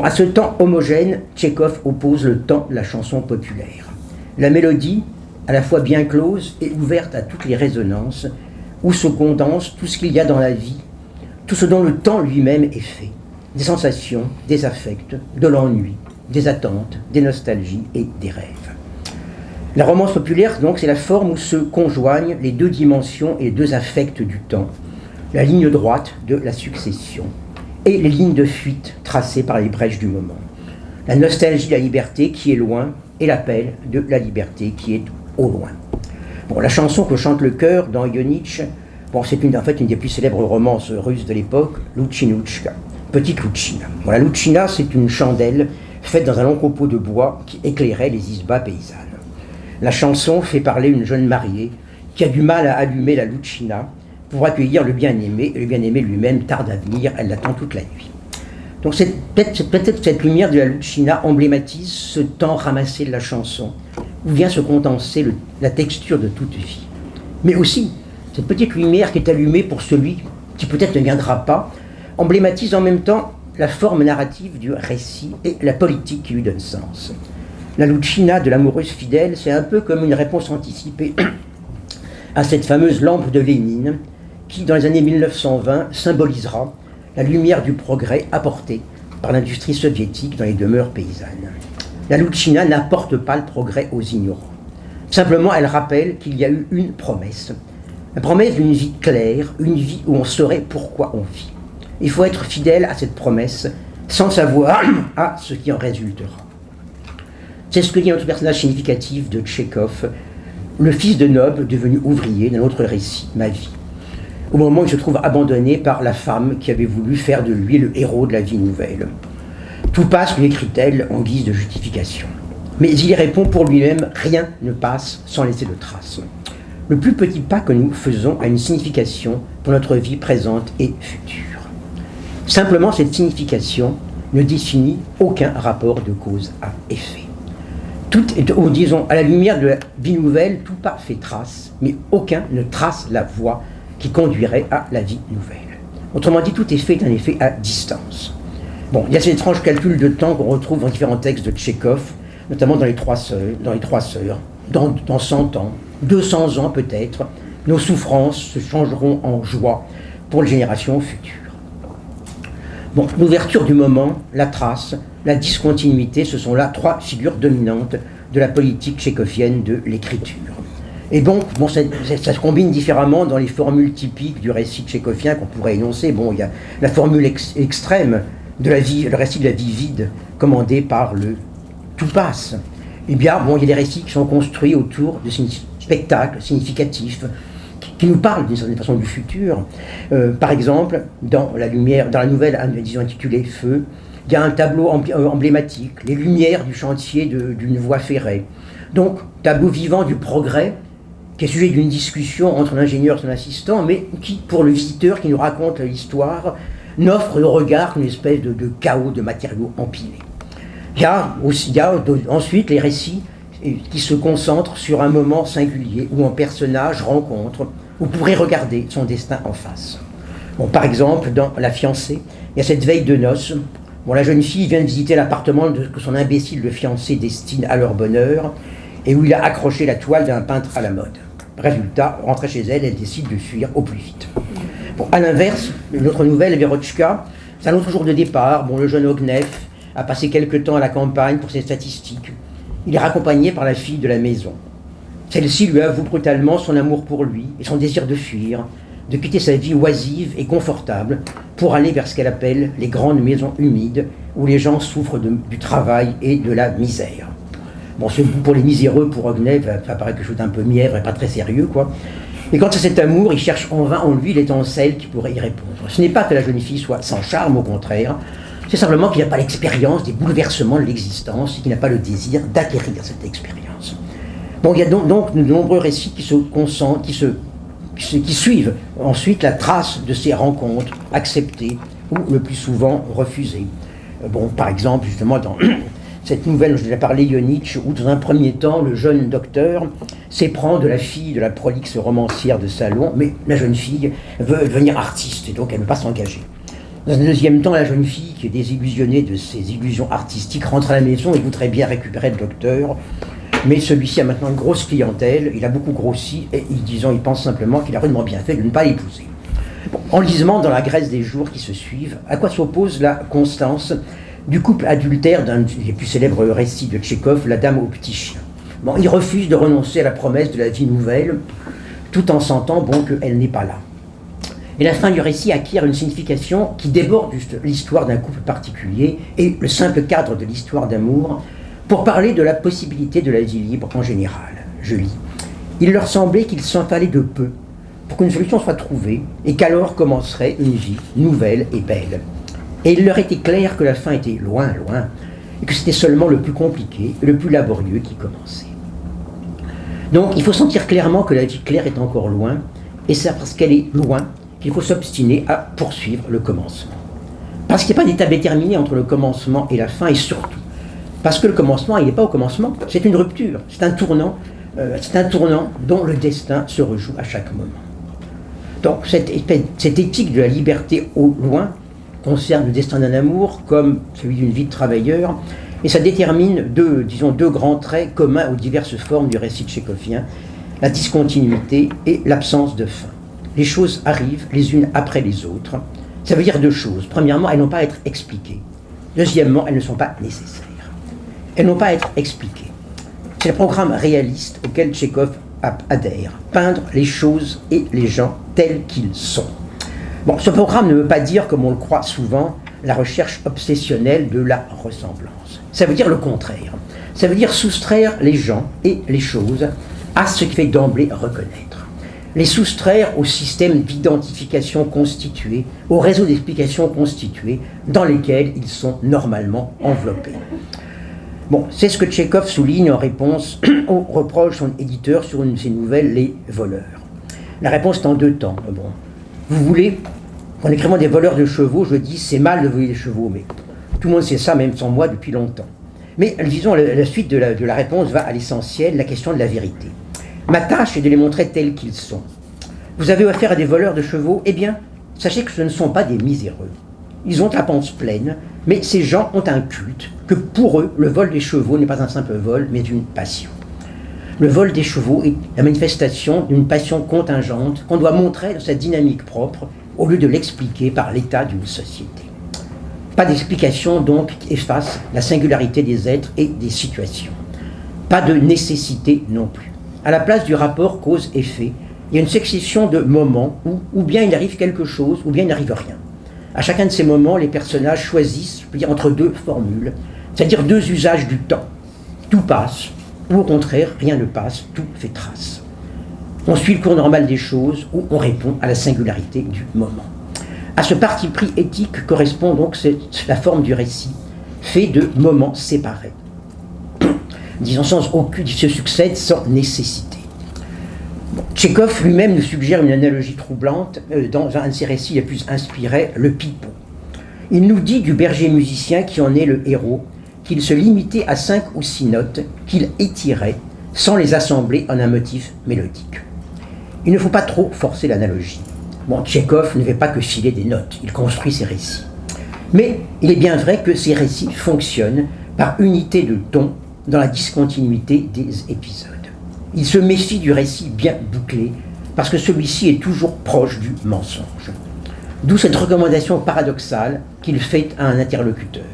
À ce temps homogène, Tchekhov oppose le temps de la chanson populaire. La mélodie, à la fois bien close et ouverte à toutes les résonances, où se condense tout ce qu'il y a dans la vie, tout ce dont le temps lui-même est fait. Des sensations, des affects, de l'ennui, des attentes, des nostalgies et des rêves. La romance populaire, donc, c'est la forme où se conjoignent les deux dimensions et les deux affects du temps, la ligne droite de la succession et les lignes de fuite tracées par les brèches du moment. La nostalgie de la liberté qui est loin et l'appel de la liberté qui est au loin. Bon, la chanson que chante le chœur dans Ionitch, bon, c'est en fait une des plus célèbres romances russes de l'époque, Luchinuchka, Petite Luchina. Bon, la Luchina, c'est une chandelle faite dans un long copeau de bois qui éclairait les isbas paysannes. La chanson fait parler une jeune mariée qui a du mal à allumer la Luchina pour accueillir le bien-aimé, et le bien-aimé lui-même tarde à venir, elle l'attend toute la nuit. Donc peut-être peut cette lumière de la Lucina emblématise ce temps ramassé de la chanson, où vient se condenser la texture de toute vie. Mais aussi, cette petite lumière qui est allumée pour celui qui peut-être ne viendra pas, emblématise en même temps la forme narrative du récit et la politique qui lui donne sens. La Lucina de l'amoureuse fidèle, c'est un peu comme une réponse anticipée à cette fameuse lampe de Lénine, qui, dans les années 1920, symbolisera la lumière du progrès apporté par l'industrie soviétique dans les demeures paysannes. La Lucina n'apporte pas le progrès aux ignorants. Simplement, elle rappelle qu'il y a eu une promesse. La promesse d'une vie claire, une vie où on saurait pourquoi on vit. Il faut être fidèle à cette promesse sans savoir à ce qui en résultera. C'est ce que dit un autre personnage significatif de Tchékov, le fils de noble devenu ouvrier d'un autre récit, Ma vie au moment où il se trouve abandonné par la femme qui avait voulu faire de lui le héros de la vie nouvelle. Tout passe, lui écrit-elle, en guise de justification. Mais il y répond pour lui-même, rien ne passe sans laisser de traces. Le plus petit pas que nous faisons a une signification pour notre vie présente et future. Simplement, cette signification ne définit aucun rapport de cause à effet. Tout est, ou disons, à la lumière de la vie nouvelle, tout pas fait trace, mais aucun ne trace la voie qui conduirait à la vie nouvelle. Autrement dit, tout est fait un effet à distance. Bon, il y a cet étrange calcul de temps qu'on retrouve dans différents textes de Tchékov, notamment dans Les Trois Sœurs, dans, les trois sœurs, dans 100 ans, 200 ans peut-être, nos souffrances se changeront en joie pour les générations futures. Bon, l'ouverture du moment, la trace, la discontinuité, ce sont là trois figures dominantes de la politique tchékovienne de l'écriture. Et donc, bon, ça, se combine différemment dans les formules typiques du récit tchécovien qu'on pourrait énoncer. Bon, il y a la formule extrême de la vie, le récit de la vie vide, commandé par le tout passe. Eh bien, bon, il y a des récits qui sont construits autour de spectacles significatifs qui nous parlent d'une certaine façon du futur. Euh, par exemple, dans la lumière, dans la nouvelle, disons intitulée Feu, il y a un tableau euh, emblématique, les lumières du chantier d'une voie ferrée. Donc, tableau vivant du progrès qui est sujet d'une discussion entre l'ingénieur et son assistant, mais qui, pour le visiteur qui nous raconte l'histoire, n'offre de regard qu'une espèce de, chaos de matériaux empilés. Il y a, aussi, ensuite les récits qui se concentrent sur un moment singulier où un personnage rencontre ou pourrait regarder son destin en face. Par exemple, dans La fiancée, il y a cette veille de noces. Bon, la jeune fille vient de visiter l'appartement que son imbécile de fiancé destine à leur bonheur et où il a accroché la toile d'un peintre à la mode. Résultat, rentrée chez elle, elle décide de fuir au plus vite. Bon, à l'inverse, notre nouvelle, Verochka, c'est un autre jour de départ. Bon, le jeune Ognef a passé quelque temps à la campagne pour ses statistiques. Il est raccompagné par la fille de la maison. Celle-ci lui avoue brutalement son amour pour lui et son désir de fuir, de quitter sa vie oisive et confortable pour aller vers ce qu'elle appelle les grandes maisons humides où les gens souffrent du travail et de la misère. Bon, pour les miséreux, pour Ognev, ça paraît quelque chose d'un peu mièvre et pas très sérieux, quoi. Mais quant à cet amour, il cherche en vain en lui l'étincelle qui pourrait y répondre. Ce n'est pas que la jeune fille soit sans charme, au contraire, C'est simplement qu'il n'a pas l'expérience des bouleversements de l'existence et qu'il n'a pas le désir d'acquérir cette expérience. Bon, il y a donc, de nombreux récits qui se concentrent, qui, se, qui suivent ensuite la trace de ces rencontres acceptées ou le plus souvent refusées. Euh, bon, par exemple, justement, dans cette nouvelle je déjà parlé, Yonich, où dans un premier temps, le jeune docteur s'éprend de la fille de la prolixe romancière de salon, mais la jeune fille veut devenir artiste et donc elle ne veut pas s'engager. Dans un deuxième temps, la jeune fille, qui est désillusionnée de ses illusions artistiques, rentre à la maison et voudrait bien récupérer le docteur. Mais celui-ci a maintenant une grosse clientèle, il a beaucoup grossi, et il, disons, il pense simplement qu'il a rudement bien fait de ne pas l'épouser. en lisant dans la Grèce des jours qui se suivent, à quoi s'oppose la constance du couple adultère d'un des plus célèbres récits de Tchékov, La Dame au petit chien. Bon, il refuse de renoncer à la promesse de la vie nouvelle, tout en sentant bon qu'elle n'est pas là. Et la fin du récit acquiert une signification qui déborde l'histoire d'un couple particulier et le simple cadre de l'histoire d'amour pour parler de la possibilité de la vie libre en général. Je lis. Il leur semblait qu'il s'en fallait de peu pour qu'une solution soit trouvée et qu'alors commencerait une vie nouvelle et belle. Et il leur était clair que la fin était loin, loin, et que c'était seulement le plus compliqué le plus laborieux qui commençait. Donc il faut sentir clairement que la vie claire est encore loin, et c'est parce qu'elle est loin qu'il faut s'obstiner à poursuivre le commencement. Parce qu'il n'y a pas d'état déterminé entre le commencement et la fin, et surtout, parce que le commencement, il n'est pas au commencement, c'est une rupture, c'est un tournant, euh, c'est un tournant dont le destin se rejoue à chaque moment. Donc cette éthique de la liberté au loin concerne le destin d'un amour comme celui d'une vie de travailleur, et ça détermine deux, disons, deux grands traits communs aux diverses formes du récit tchécovien, la discontinuité et l'absence de fin les choses arrivent les unes après les autres. Ça veut dire deux choses. Premièrement, elles n'ont pas à être expliquées. Deuxièmement, elles ne sont pas nécessaires. Elles n'ont pas à être expliquées. C'est le programme réaliste auquel Tchékov adhère. Peindre les choses et les gens tels qu'ils sont. Bon, ce programme ne veut pas dire, comme on le croit souvent, la recherche obsessionnelle de la ressemblance. Ça veut dire le contraire. Ça veut dire soustraire les gens et les choses à ce qui fait d'emblée reconnaître les soustraire au système d'identification constitué, au réseau d'explications constitué, dans lesquels ils sont normalement enveloppés. Bon, c'est ce que Tchekhov souligne en réponse au reproche de son éditeur sur une de ses nouvelles, Les voleurs. La réponse est en deux temps. Bon, vous voulez, en écrivant des voleurs de chevaux, je dis c'est mal de voler des chevaux, mais tout le monde sait ça, même sans moi, depuis longtemps. Mais disons, la, suite de la, réponse va à l'essentiel, la question de la vérité. Ma tâche est de les montrer tels qu'ils sont. Vous avez affaire à des voleurs de chevaux? Eh bien, sachez que ce ne sont pas des miséreux. Ils ont la panse pleine, mais ces gens ont un culte, que pour eux, le vol des chevaux n'est pas un simple vol, mais une passion. Le vol des chevaux est la manifestation d'une passion contingente qu'on doit montrer dans sa dynamique propre, au lieu de l'expliquer par l'état d'une société. Pas d'explication donc qui efface la singularité des êtres et des situations. Pas de nécessité non plus à la place du rapport cause-effet, il y a une succession de moments où ou bien il arrive quelque chose, ou bien il n'arrive rien. À chacun de ces moments, les personnages choisissent, je dire, entre deux formules, c'est-à-dire deux usages du temps. Tout passe, ou au contraire, rien ne passe, tout fait trace. On suit le cours normal des choses, ou on répond à la singularité du moment. À ce parti pris éthique correspond donc la forme du récit, fait de moments séparés disons sans aucune, se succède sans nécessité. Tchékov lui-même nous suggère une analogie troublante euh, dans un de ses récits les plus inspirés, Le Pipeau. Il nous dit du berger musicien qui en est le héros qu'il se limitait à cinq ou six notes qu'il étirait sans les assembler en un motif mélodique. Il ne faut pas trop forcer l'analogie. Bon, Tchékov ne fait pas que filer des notes, il construit ses récits. Mais il est bien vrai que ces récits fonctionnent par unité de ton dans la discontinuité des épisodes. Il se méfie du récit bien bouclé, parce que celui-ci est toujours proche du mensonge. D'où cette recommandation paradoxale qu'il fait à un interlocuteur.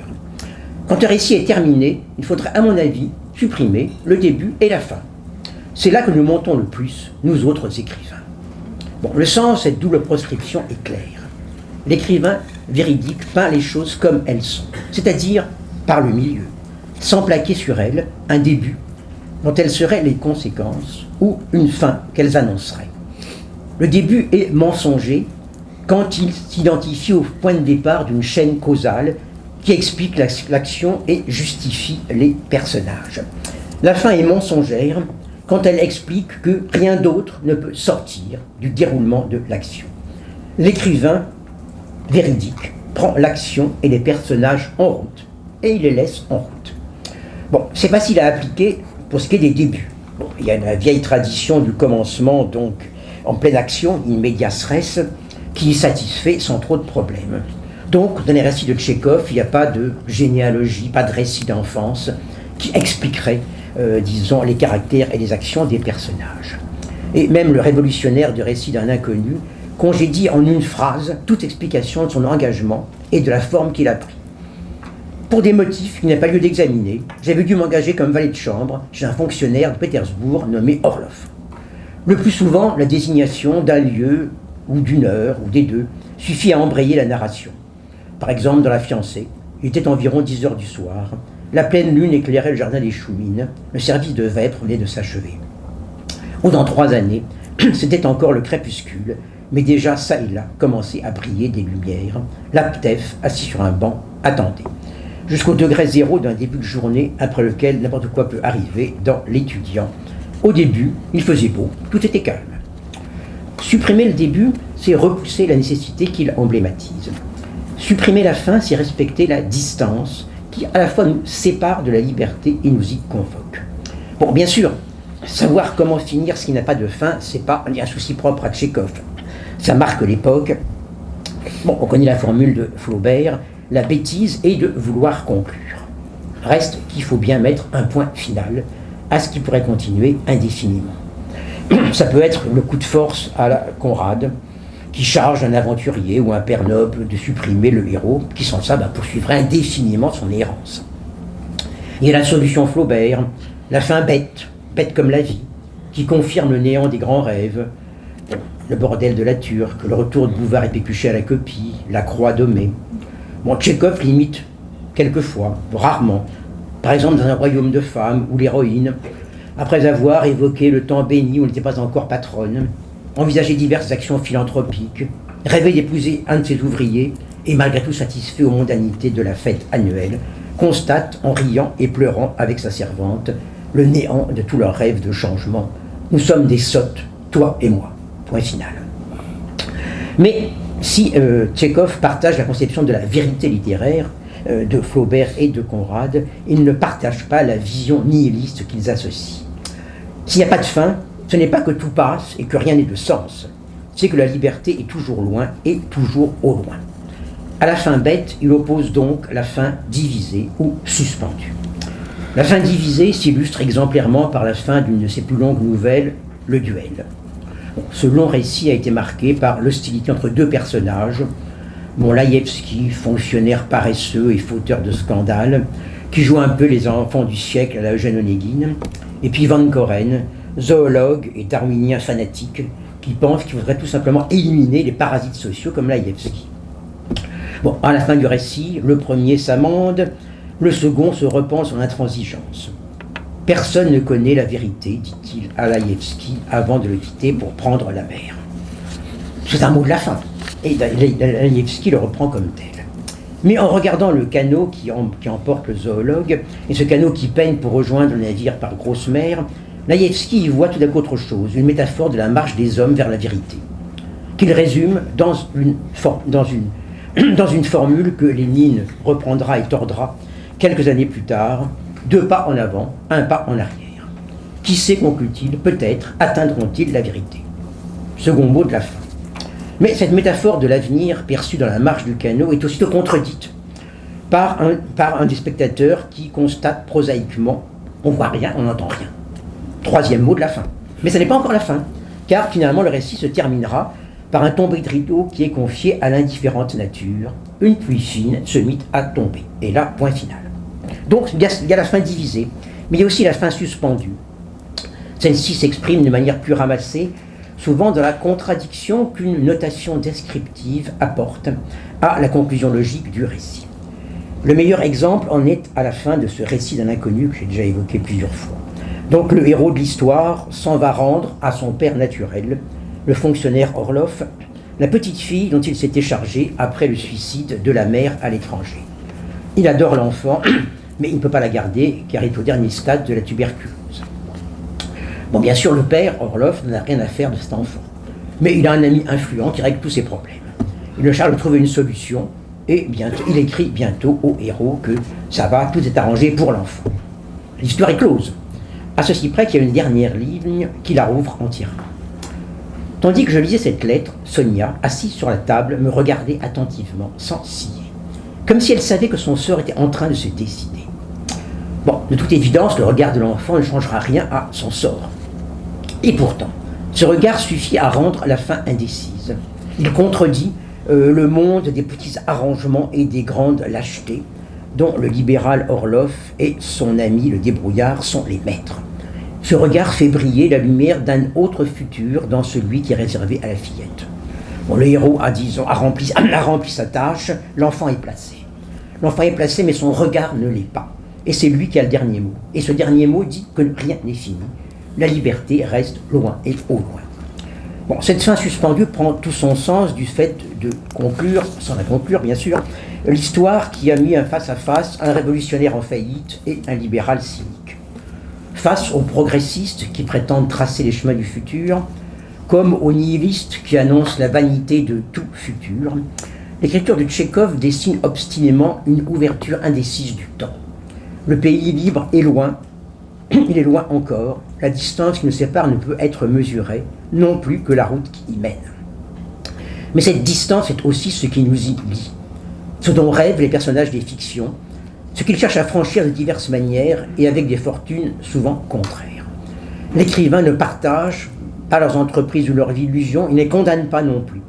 Quand un récit est terminé, il faudrait, à mon avis, supprimer le début et la fin. C'est là que nous montons le plus, nous autres écrivains. Bon, le sens de cette double proscription est clair. L'écrivain véridique peint les choses comme elles sont, c'est-à-dire par le milieu sans plaquer sur elles un début dont elles seraient les conséquences ou une fin qu'elles annonceraient. Le début est mensonger quand il s'identifie au point de départ d'une chaîne causale qui explique l'action et justifie les personnages. La fin est mensongère quand elle explique que rien d'autre ne peut sortir du déroulement de l'action. L'écrivain véridique prend l'action et les personnages en route, et il les laisse en route. Bon, c'est facile à appliquer pour ce qui est des débuts. il y a la vieille tradition du commencement, donc en pleine action, in medias res, qui satisfait sans trop de problèmes. Donc, dans les récits de Tchékov, il n'y a pas de généalogie, pas de récit d'enfance qui expliquerait, euh, disons, les caractères et les actions des personnages. Et même le révolutionnaire du récit d'un inconnu congédie en une phrase toute explication de son engagement et de la forme qu'il a pris. Pour des motifs qu'il n'a pas lieu d'examiner, j'avais dû m'engager comme valet de chambre chez un fonctionnaire de Pétersbourg nommé Orlov. Le plus souvent, la désignation d'un lieu ou d'une heure ou des deux suffit à embrayer la narration. Par exemple, dans La fiancée, il était environ 10 heures du soir, la pleine lune éclairait le jardin des Choumines, le service de vêpres venait de s'achever. Ou dans trois années, c'était encore le crépuscule, mais déjà ça et là commençait à briller des lumières. L'aptef, assis sur un banc, attendait. Jusqu'au degré zéro d'un début de journée après lequel n'importe quoi peut arriver dans l'étudiant. Au début, il faisait beau, tout était calme. Supprimer le début, c'est repousser la nécessité qu'il emblématise. Supprimer la fin, c'est respecter la distance qui à la fois nous sépare de la liberté et nous y convoque. Bon, bien sûr, savoir comment finir ce qui n'a pas de fin, c'est pas un souci propre à Tchékov. Ça marque l'époque. Bon, on connaît la formule de Flaubert, la bêtise est de vouloir conclure. Reste qu'il faut bien mettre un point final à ce qui pourrait continuer indéfiniment. Ça peut être le coup de force à la Conrad, qui charge un aventurier ou un père noble de supprimer le héros, qui sans ça bah, poursuivrait indéfiniment son errance. Il y a la solution Flaubert, la fin bête, bête comme la vie, qui confirme le néant des grands rêves, le bordel de la turque, le retour de Bouvard et Pécuchet à la copie, la croix dommée. Bon, Tchékov limite quelquefois, rarement, par exemple dans un royaume de femmes où l'héroïne, après avoir évoqué le temps béni où elle n'était pas encore patronne, envisageait diverses actions philanthropiques, rêvait d'épouser un de ses ouvriers et malgré tout satisfait aux mondanités de la fête annuelle, constate en riant et pleurant avec sa servante le néant de tous leurs rêves de changement. Nous sommes des sottes, toi et moi. Point final. Mais si euh, Tchékov partage la conception de la vérité littéraire euh, de Flaubert et de Conrad, il ne partage pas la vision nihiliste qu'ils associent. S'il n'y a pas de fin, ce n'est pas que tout passe et que rien n'est de sens, c'est que la liberté est toujours loin et toujours au loin. À la fin bête, il oppose donc la fin divisée ou suspendue. La fin divisée s'illustre exemplairement par la fin d'une de ses plus longues nouvelles, Le Duel. Ce long récit a été marqué par l'hostilité entre deux personnages, Bon, fonctionnaire paresseux et fauteur de scandales, qui joue un peu les enfants du siècle à la Eugène Onegin, et puis Van Koren, zoologue et darwinien fanatique, qui pense qu'il faudrait tout simplement éliminer les parasites sociaux comme Laïevski. Bon, à la fin du récit, le premier s'amende, le second se repent sur l'intransigeance. Personne ne connaît la vérité, dit-il à Laïevski avant de le quitter pour prendre la mer. C'est un mot de la fin. Et Laïevski le reprend comme tel. Mais en regardant le canot qui, emporte le zoologue, et ce canot qui peine pour rejoindre le navire par grosse mer, Laïevski y voit tout à coup autre chose, une métaphore de la marche des hommes vers la vérité, qu'il résume dans une, formule que Lénine reprendra et tordra quelques années plus tard deux pas en avant, un pas en arrière. Qui sait, conclut-il, peut-être atteindront-ils la vérité? Second mot de la fin. Mais cette métaphore de l'avenir perçue dans la marche du canot est aussitôt contredite par un, par un des spectateurs qui constate prosaïquement on voit rien, on n'entend rien. Troisième mot de la fin. Mais ce n'est pas encore la fin, car finalement le récit se terminera par un tombé de rideau qui est confié à l'indifférente nature. Une pluie fine se mit à tomber. Et là, point final. Donc il y, a, la fin divisée, mais il y a aussi la fin suspendue. Celle-ci s'exprime de manière plus ramassée, souvent dans la contradiction qu'une notation descriptive apporte à la conclusion logique du récit. Le meilleur exemple en est à la fin de ce récit d'un inconnu que j'ai déjà évoqué plusieurs fois. Donc le héros de l'histoire s'en va rendre à son père naturel, le fonctionnaire Orloff, la petite fille dont il s'était chargé après le suicide de la mère à l'étranger Il adore l'enfant, mais il ne peut pas la garder car il est au dernier stade de la tuberculose. Bon, bien sûr, le père, Orloff, n'a rien à faire de cet enfant. Mais il a un ami influent qui règle tous ses problèmes. Il le charge de trouver une solution et bientôt, il écrit bientôt au héros que ça va, tout est arrangé pour l'enfant. L'histoire est close. À ceci près qu'il y a une dernière ligne qui la rouvre entièrement. Tandis que je lisais cette lettre, Sonia, assise sur la table, me regardait attentivement, sans scier, comme si elle savait que son sort était en train de se décider. Bon, de toute évidence, le regard de l'enfant ne changera rien à son sort. Et pourtant, ce regard suffit à rendre la fin indécise. Il contredit euh, le monde des petits arrangements et des grandes lâchetés, dont le libéral Orloff et son ami le débrouillard sont les maîtres. Ce regard fait briller la lumière d'un autre futur dans celui qui est réservé à la fillette. Bon, le héros a, a, rempli, a rempli sa tâche, l'enfant est placé. L'enfant est placé, mais son regard ne l'est pas. Et c'est lui qui a le dernier mot. Et ce dernier mot dit que rien n'est fini. La liberté reste loin et au loin. Cette fin suspendue prend tout son sens du fait de conclure, sans la conclure bien sûr, l'histoire qui a mis un face-à-face un révolutionnaire en faillite et un libéral cynique. Face aux progressistes qui prétendent tracer les chemins du futur, comme aux nihilistes qui annoncent la vanité de tout futur, l'écriture de Tchékov dessine obstinément une ouverture indécise du temps. Le pays libre est loin, il est loin encore, la distance qui nous sépare ne peut être mesurée, non plus que la route qui y mène. Mais cette distance est aussi ce qui nous y lie, ce dont rêvent les personnages des fictions, ce qu'ils cherchent à franchir de diverses manières et avec des fortunes souvent contraires. L'écrivain ne partage pas leurs entreprises ou leurs illusions, il ne les condamne pas non plus.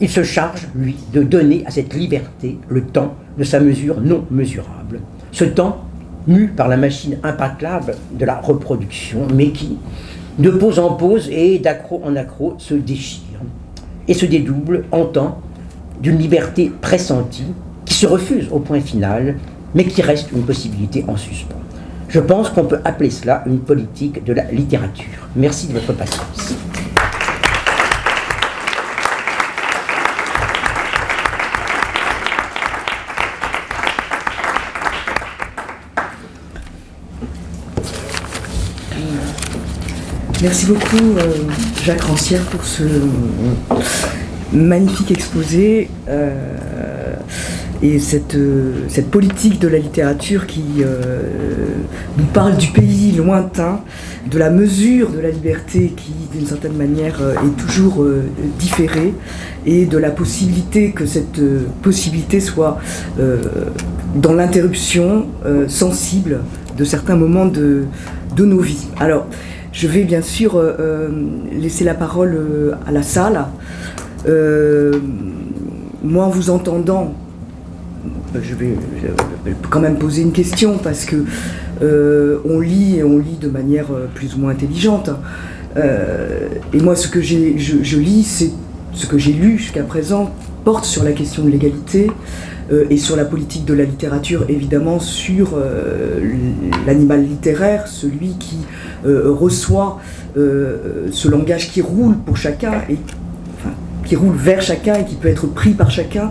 Il se charge, lui, de donner à cette liberté le temps de sa mesure non mesurable. Ce temps mu par la machine implacable de la reproduction, mais qui, de pause en pause et d'accro en accro, se déchire et se dédouble en temps d'une liberté pressentie qui se refuse au point final, mais qui reste une possibilité en suspens. Je pense qu'on peut appeler cela une politique de la littérature. Merci de votre patience. Merci beaucoup euh, Jacques Rancière pour ce magnifique exposé euh, et cette, euh, cette, politique de la littérature qui nous parle du pays lointain, de la mesure de la liberté qui d'une certaine manière est toujours différée et de la possibilité que cette possibilité soit dans l'interruption sensible de certains moments de, de nos vies. Alors, je vais bien sûr euh, euh, laisser la parole euh, à la salle. moi, en vous entendant, je vais, quand même poser une question parce que on lit et on lit de manière plus ou moins intelligente. et moi, ce que je, je lis, c'est ce que j'ai lu jusqu'à présent porte sur la question de l'égalité et sur la politique de la littérature, évidemment sur l'animal littéraire, celui qui euh, reçoit euh, ce langage qui roule pour chacun qui roule vers chacun et qui peut être pris par chacun,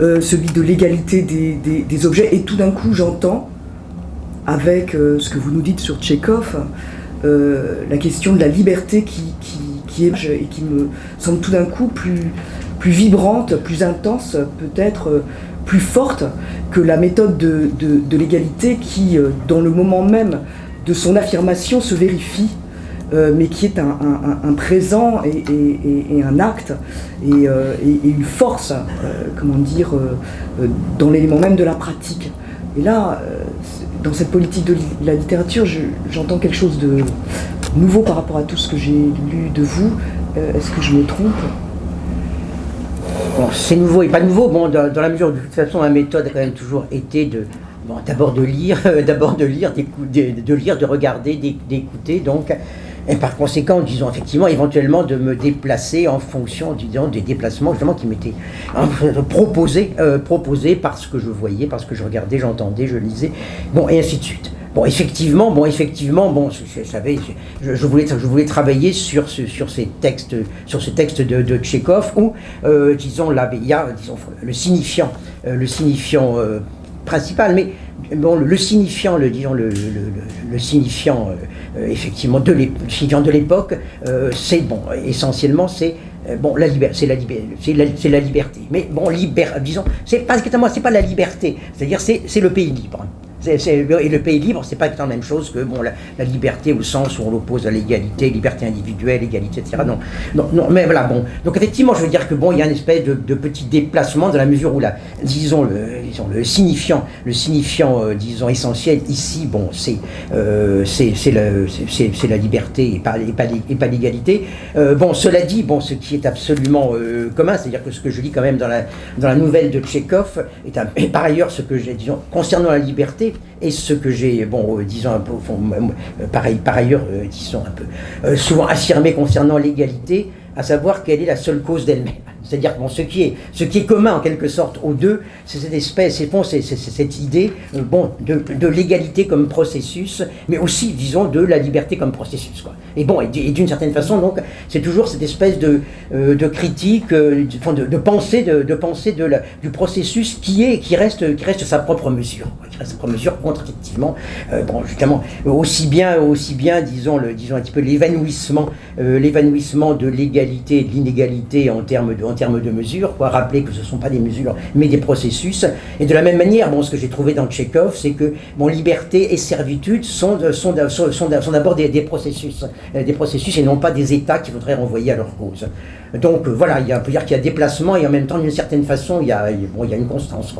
euh, celui de l'égalité des, objets. Et tout d'un coup, j'entends, avec ce que vous nous dites sur Tchekhov, la question de la liberté qui, qui, est et qui me semble tout d'un coup plus, vibrante, plus intense, peut-être plus forte que la méthode de, de l'égalité qui, dans le moment même de son affirmation se vérifie, euh, mais qui est un, présent et, un acte euh, et, une force, euh, comment dire, dans l'élément même de la pratique. Et là, dans cette politique de la littérature, j'entends quelque chose de nouveau par rapport à tout ce que j'ai lu de vous. Est-ce que je me trompe? C'est nouveau et pas nouveau. Bon, dans, la mesure où de toute façon, ma méthode a quand même toujours été de, Bon, d'abord de lire, d'abord de lire, de, lire, de regarder, d'écouter, donc, et par conséquent, disons effectivement, éventuellement de me déplacer en fonction, disons, des déplacements justement qui m'étaient hein, proposés, euh, proposés parce que je voyais, parce que je regardais, j'entendais, je lisais, bon, et ainsi de suite. Bon, effectivement, bon, effectivement, bon, je, savais, je, voulais, je voulais travailler sur, ce, sur ces textes, sur ce texte de, de Tchékov où, euh, disons, là, il y a, disons, le signifiant, euh, le signifiant principal, mais bon, le, signifiant, le, disons, le, le, signifiant effectivement de l'époque, c'est bon, essentiellement c'est bon, la liberté, c'est la, c'est la, liberté. Mais bon, liber, disons, c'est pas c'est pas la liberté, c'est-à-dire c'est le pays libre et le pays libre, c'est pas la même chose que bon, la, liberté au sens où on l'oppose à l'égalité, liberté individuelle, égalité, etc. Non, non, non, mais voilà, bon. Donc effectivement, je veux dire que bon, il y a une espèce de, petit déplacement dans la mesure où la, disons le, disons, le signifiant, le signifiant, euh, disons essentiel ici, bon, c'est euh, la liberté et pas, l'égalité. Euh, bon, cela dit, bon, ce qui est absolument euh, commun, c'est-à-dire que ce que je lis quand même dans la, dans la nouvelle de Tchekhov, est, et par ailleurs ce que j'ai, disons, concernant la liberté, et ce que j'ai, bon, euh, disons un peu, euh, pareil, par ailleurs, euh, disons un peu, souvent affirmé concernant l'égalité, à savoir quelle est la seule cause d'elle-même. C'est-à-dire bon, ce, qui est, ce qui est commun en quelque sorte aux deux, c'est cette espèce, c'est cette idée euh, bon, de, de l'égalité comme processus, mais aussi, disons, de la liberté comme processus. Quoi. Et bon, et d'une certaine façon, donc, c'est toujours cette espèce de, euh, de critique, euh, de, de, pensée, de, de de du processus qui est, qui reste, qui reste sa propre mesure, qui reste sa propre mesure contre effectivement, bon, justement, aussi bien, aussi bien, disons, disons un petit peu l'évanouissement, l'évanouissement de l'égalité et de l'inégalité en termes de termes de mesures, rappeler que ce ne sont pas des mesures, mais des processus. Et de la même manière, bon, ce que j'ai trouvé dans Tchekhov, c'est que bon, liberté et servitude sont, sont, sont, sont d'abord des, processus, euh, des processus et non pas des États qu'il faudrait renvoyer à leur cause. Donc voilà, il on peut dire qu'il y a déplacement et en même temps, d'une certaine façon, il y a, bon, il y a une constance.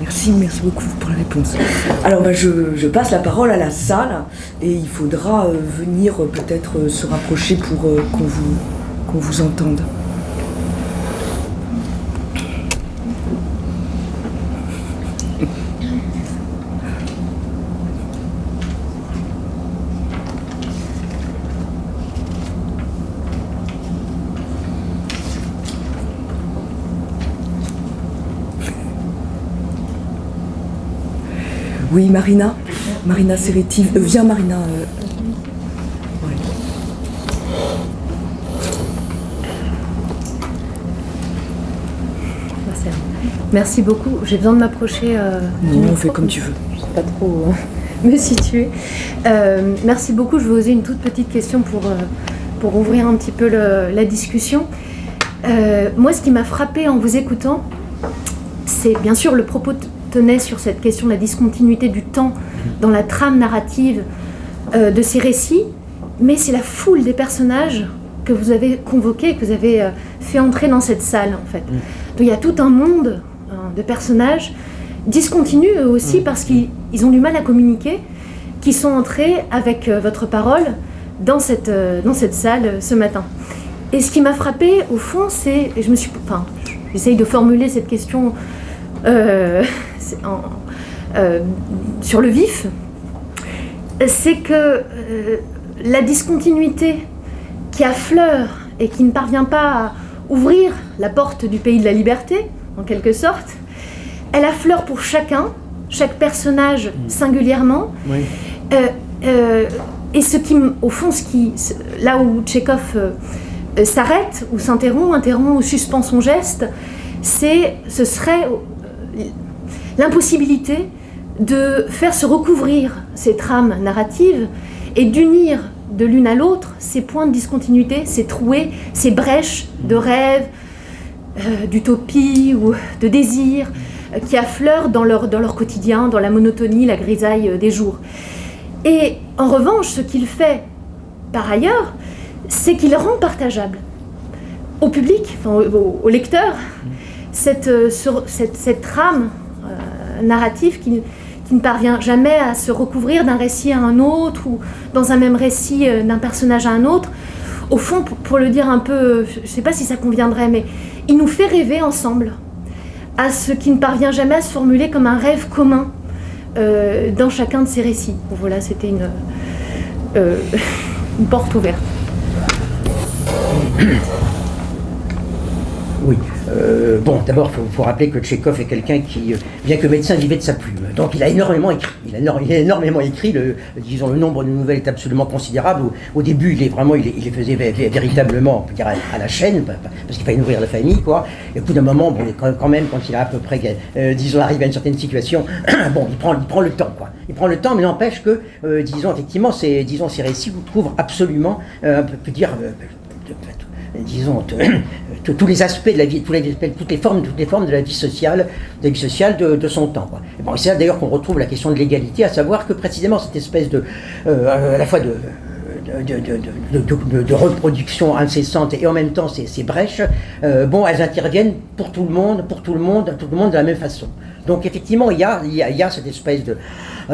Merci, merci beaucoup pour la réponse. Alors bah, je, passe la parole à la salle et il faudra euh, venir euh, peut-être se rapprocher pour qu'on vous qu'on vous entende. Oui, Marina. Marina Serretti. Euh, viens, Marina. Euh, Merci beaucoup. J'ai besoin de m'approcher. Euh, non, on fait comme tu veux. Je ne sais pas trop euh, me situer. Euh, merci beaucoup. Je vais oser une toute petite question pour, pour ouvrir un petit peu la discussion. moi, ce qui m'a frappé en vous écoutant, c'est bien sûr le propos tenait sur cette question de la discontinuité du temps dans la trame narrative de ces récits, mais c'est la foule des personnages que vous avez convoqués, que vous avez fait entrer dans cette salle, en fait. Mm. Donc il y a tout un monde de personnages discontinus eux aussi mm. parce qu'ils ont du mal à communiquer, qui sont entrés avec euh, votre parole dans cette, euh, dans cette salle euh, ce matin. Et ce qui m'a frappé, au fond, c'est, je me suis, enfin, j'essaye de formuler cette question sur le vif, c'est que la discontinuité qui affleure et qui ne parvient pas à ouvrir la porte du pays de la liberté, en quelque sorte, elle affleure pour chacun, chaque personnage mm. singulièrement. Euh, euh, et ce qui, au fond, ce qui, là où Tchekhov euh, s'arrête ou s'interrompt, interrompt ou suspend son geste, c'est, ce serait l'impossibilité de faire se recouvrir ces trames narratives et d'unir de l'une à l'autre ces points de discontinuité, ces trouées, ces brèches de rêves, d'utopie ou de désir, qui affleurent dans leur, dans leur quotidien, dans la monotonie, la grisaille euh, des jours. Et en revanche, ce qu'il fait par ailleurs, c'est qu'il rend partageable au public, enfin, au, lecteur, cette, euh, cette, cette, trame euh, narrative qui, qui, ne parvient jamais à se recouvrir d'un récit à un autre ou dans un même récit d'un personnage à un autre. Au fond, pour, pour le dire un peu, je ne sais pas si ça conviendrait, mais il nous fait rêver ensemble à ce qui ne parvient jamais à se formuler comme un rêve commun euh, dans chacun de ces récits. voilà, c'était une, euh, une porte ouverte. Euh, bon, d'abord, il faut, rappeler que Tchékov est quelqu'un qui, bien que médecin, vivait de sa plume. Donc il a énormément écrit. Il a, énormément écrit. Le, disons, le nombre de nouvelles est absolument considérable. Au, début, il est vraiment, il, les faisait véritablement, on peut dire, à, la chaîne, parce qu'il fallait nourrir la famille, quoi. Et au bout d'un moment, bon, quand même, quand il a à peu près, disons, arrivé à une certaine situation, bon, il prend, il prend le temps, quoi. Il prend le temps, mais n'empêche que, disons, effectivement, ces, disons, ces récits vous trouvent absolument, on peut dire, disons, tous les aspects de la vie, toutes les, formes, de la vie sociale, de, la vie sociale de, son temps. Bon, c'est là d'ailleurs qu'on retrouve la question de l'égalité, à savoir que précisément cette espèce de, euh, à la fois de de, reproduction incessante et en même temps ces, brèches, euh, bon, elles interviennent pour tout le monde, pour tout le monde, tout le monde de la même façon. Donc effectivement, il y a, il y a cette espèce de,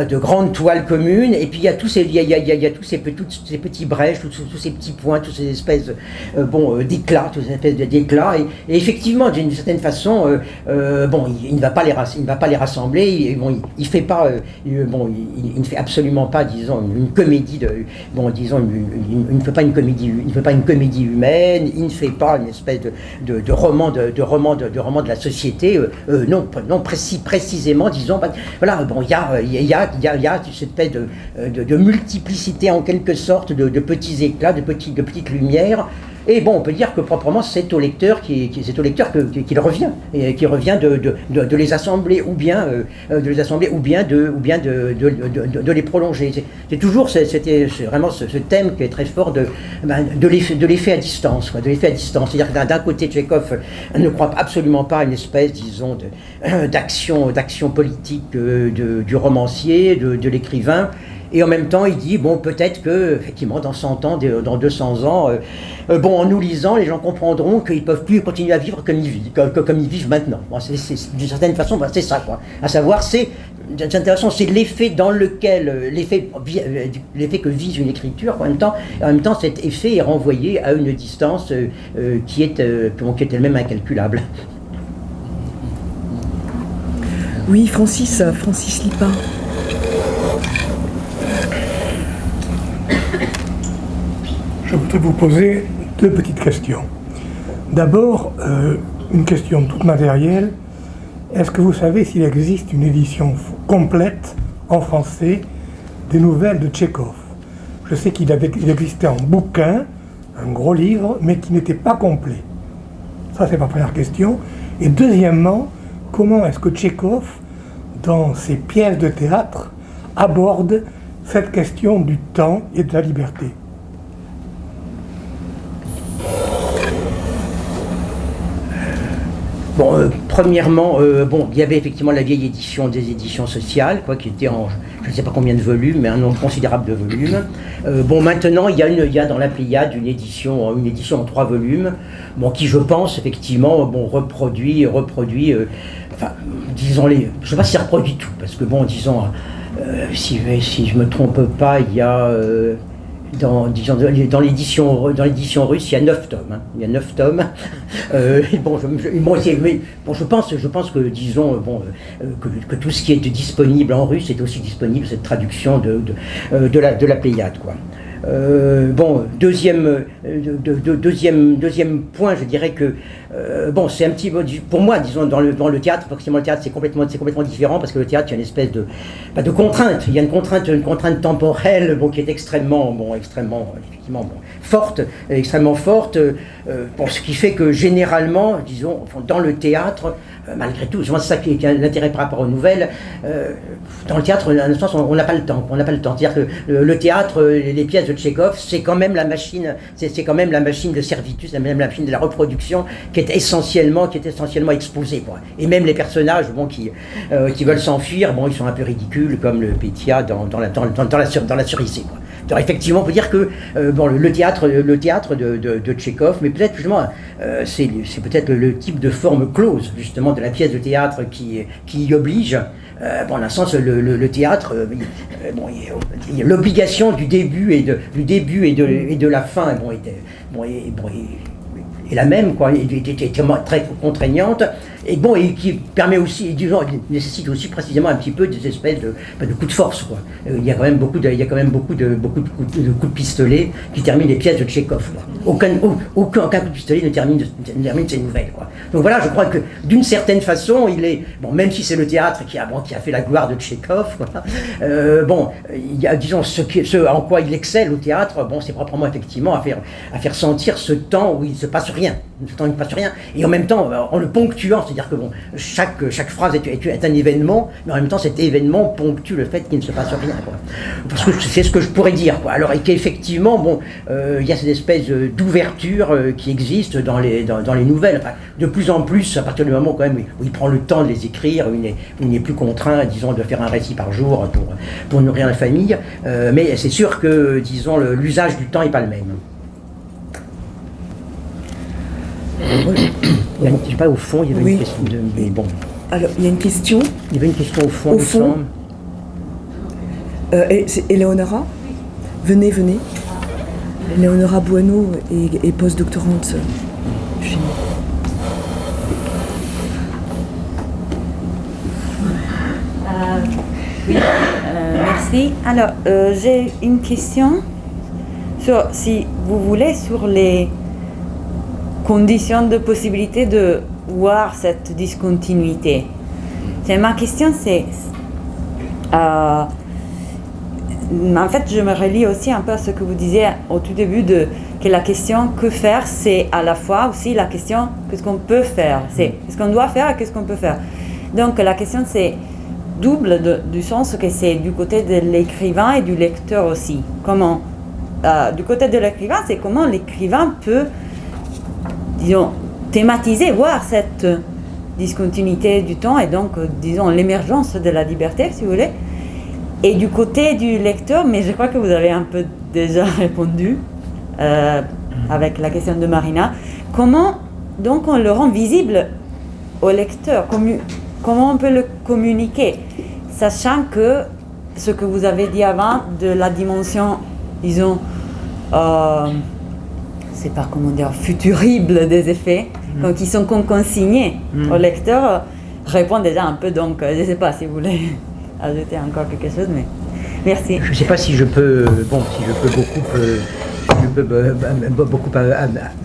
de grandes toiles communes, et puis il y a tous ces, il y a, il y a, tous ces, toutes ces petits brèches, tous, ces petits points, toutes ces espèces euh, bon, euh, d'éclats, toutes ces espèces d'éclats, et, effectivement, d'une certaine façon, bon, il, ne va pas les, il ne va pas les rassembler, il, bon, il, fait pas, bon, il, ne fait absolument pas, disons, une, comédie de, bon, disons, il ne fait pas une comédie, il ne fait pas une comédie humaine, il ne fait pas une espèce de, de, roman de, de roman de, roman de la société, non, non précis, précisément, disons, voilà, bon, il y a, il y a il y a, cette espèce euh, de, multiplicité en quelque sorte de, petits éclats, de, petites, de petites lumières. Et bon, on peut dire que proprement, c'est au lecteur qui, c'est au lecteur qu'il revient, et qui revient de, les assembler ou bien euh, de les assembler ou bien de ou bien de, les prolonger. C'est toujours c'était vraiment ce, thème qui est très fort de ben, de l'effet à distance, de l'effet à distance. C'est-à-dire d'un côté, Tchekhov ne croit absolument pas à une espèce, disons, d'action d'action politique euh, du romancier, de l'écrivain. Et en même temps, il dit, bon, peut-être que, effectivement, dans 100 ans, dans 200 ans, euh, euh, bon, en nous lisant, les gens comprendront qu'ils ne peuvent plus continuer à vivre comme ils vivent, comme, ils vivent maintenant. D'une certaine façon, c'est ça, quoi. À savoir, c'est, intéressant, c'est l'effet dans lequel, euh, l'effet, l'effet que vise une écriture, en même temps, en même temps, cet effet est renvoyé à une distance qui est, qui est elle-même incalculable. Oui, Francis, Francis Lipin. Je voudrais vous poser deux petites questions. D'abord, euh, une question toute matérielle. Est-ce que vous savez s'il existe une édition complète en français des nouvelles de Tchékov? Je sais qu'il existait en bouquin, un gros livre, mais qui n'était pas complet. Ça, c'est ma première question. Et deuxièmement, comment est-ce que Tchékov, dans ses pièces de théâtre, aborde cette question du temps et de la liberté? Bon, euh, premièrement, euh, bon, il y avait effectivement la vieille édition des éditions sociales, quoi, qui était en, je ne sais pas combien de volumes, mais un nombre considérable de volumes. Euh, bon, maintenant, il y, a une, il y a dans la Pléiade une édition, une édition en trois volumes, bon, qui, je pense, effectivement, bon, reproduit, reproduit, enfin, disons les, je ne sais pas si reproduit tout, parce que bon, disons, si, si je me trompe pas, il y a dans, disons, dans l'édition russe, il y a neuf tomes. Hein. Il y a neuf tomes. Euh, bon, je, bon, bon, je pense, je pense que disons bon, euh, que, tout ce qui est disponible en russe est aussi disponible cette traduction de, euh, de la de la Pléiade, quoi. Euh, bon, deuxième, euh, deuxième, deuxième point, je dirais que euh, bon, c'est un petit pour moi, disons, dans le, dans le théâtre, forcément le théâtre c'est complètement, complètement différent parce que le théâtre, il y a une espèce de, de contrainte, il y a une contrainte, une contrainte temporelle, bon, qui est extrêmement, bon, extrêmement, effectivement, bon, forte, extrêmement forte, pour ce qui fait que généralement, disons, dans le théâtre, euh, malgré tout, c'est ça qui est l'intérêt par rapport aux nouvelles. Euh, dans le théâtre, on n'a pas le temps. On n'a pas le temps. C'est-à-dire que le, théâtre, les pièces de Tchekhov, c'est quand même la machine, c'est quand même la machine de servitude, c'est même la machine de la reproduction qui est essentiellement, exposée. Et même les personnages, bon, qui, euh, veulent s'enfuir, bon, ils sont un peu ridicules, comme le Pétia dans, la, dans, dans. Alors effectivement, on peut dire que euh, bon, le, théâtre, le théâtre de, de, Tchekhov, mais peut-être justement, euh, c'est peut-être le type de forme close justement de la pièce de théâtre qui, qui y oblige. Euh, bon, dans un sens, le, le, théâtre, bon, l'obligation du début et de, du début et de, et de la fin, bon, bon, est la même, quoi, et, très contraignante, et bon, et qui permet aussi, disons, nécessite aussi précisément un petit peu des espèces de, de coups de force, quoi. Euh, il y a quand même beaucoup de, il y a quand même beaucoup de, beaucoup de coups, de, pistolet qui terminent les pièces de Tchekhov, Aucun, aucun, coup de pistolet ne termine, ne ces nouvelles, quoi. Donc voilà, je crois que d'une certaine façon, il est, bon, même si c'est le théâtre qui a, fait la gloire de Tchekhov, quoi, euh, bon, il y a, disons, ce, en quoi il excelle au théâtre, bon, c'est proprement effectivement à faire, à faire sentir ce temps où il se passe rien, ce temps où il ne passe rien, et en même temps, en le ponctuant, c'est-à-dire que bon, chaque, chaque phrase est, un événement, mais en même temps cet événement ponctue le fait qu'il ne se passe rien. Parce que c'est ce que je pourrais dire. Quoi. Alors, et qu'effectivement, bon, euh, il y a cette espèce d'ouverture euh, qui existe dans les, dans, les nouvelles. Enfin, de plus en plus, à partir du moment quand même où il prend le temps de les écrire, où il n'est plus contraint, disons, de faire un récit par jour pour, pour nourrir la famille. Euh, mais c'est sûr que, disons, l'usage du temps n'est pas le même. Il y a, je sais pas, au fond, il y avait une question de. Mais bon. Alors, il y a une question. Il y avait une question au fond, au fond. Euh, c'est Eleonora Venez, venez. Eleonora Bueno est, est post-doctorante chez nous. Euh, oui, euh, merci. Alors, euh, j'ai une question sur, si vous voulez, sur les conditions de possibilité de voir cette discontinuité. Ma question, c'est... Euh, en fait, je me relie aussi un peu à ce que vous disiez au tout début de que la question que faire, c'est à la fois aussi la question qu'est-ce qu'on peut faire? C'est ce qu'on doit faire et qu'est-ce qu'on peut faire? Donc la question, c'est double du sens que c'est du côté de l'écrivain et du lecteur aussi. Comment euh, Du côté de l'écrivain, c'est comment l'écrivain peut disons, thématiser, voir cette discontinuité du temps et donc, euh, disons, l'émergence de la liberté, si vous voulez. Et du côté du lecteur, mais je crois que vous avez un peu déjà répondu euh, avec la question de Marina, comment donc on le rend visible au lecteur? Comment on peut le communiquer? Sachant que ce que vous avez dit avant de la dimension, disons, euh, c'est pas comment dire, futurible des effets, mm. donc ils sont consignés mm. au lecteur, répond déjà un peu. Donc, je ne sais pas si vous voulez ajouter encore quelque chose, mais merci. Je ne sais pas si je peux, bon, si je peux beaucoup. Euh, je peux euh, beaucoup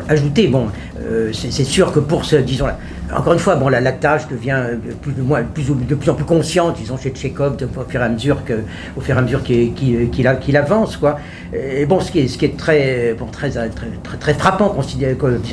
ajouter. Bon, euh, c'est sûr que pour ce, disons, encore une fois, bon, la, tâche devient plus, de, moins, plus, de plus en plus consciente, disons, chez Tchekhov, au fur et à mesure que, fur et à mesure qu'il avance, quoi. Et bon, ce qui est, très, bon, très, très, très, frappant, euh,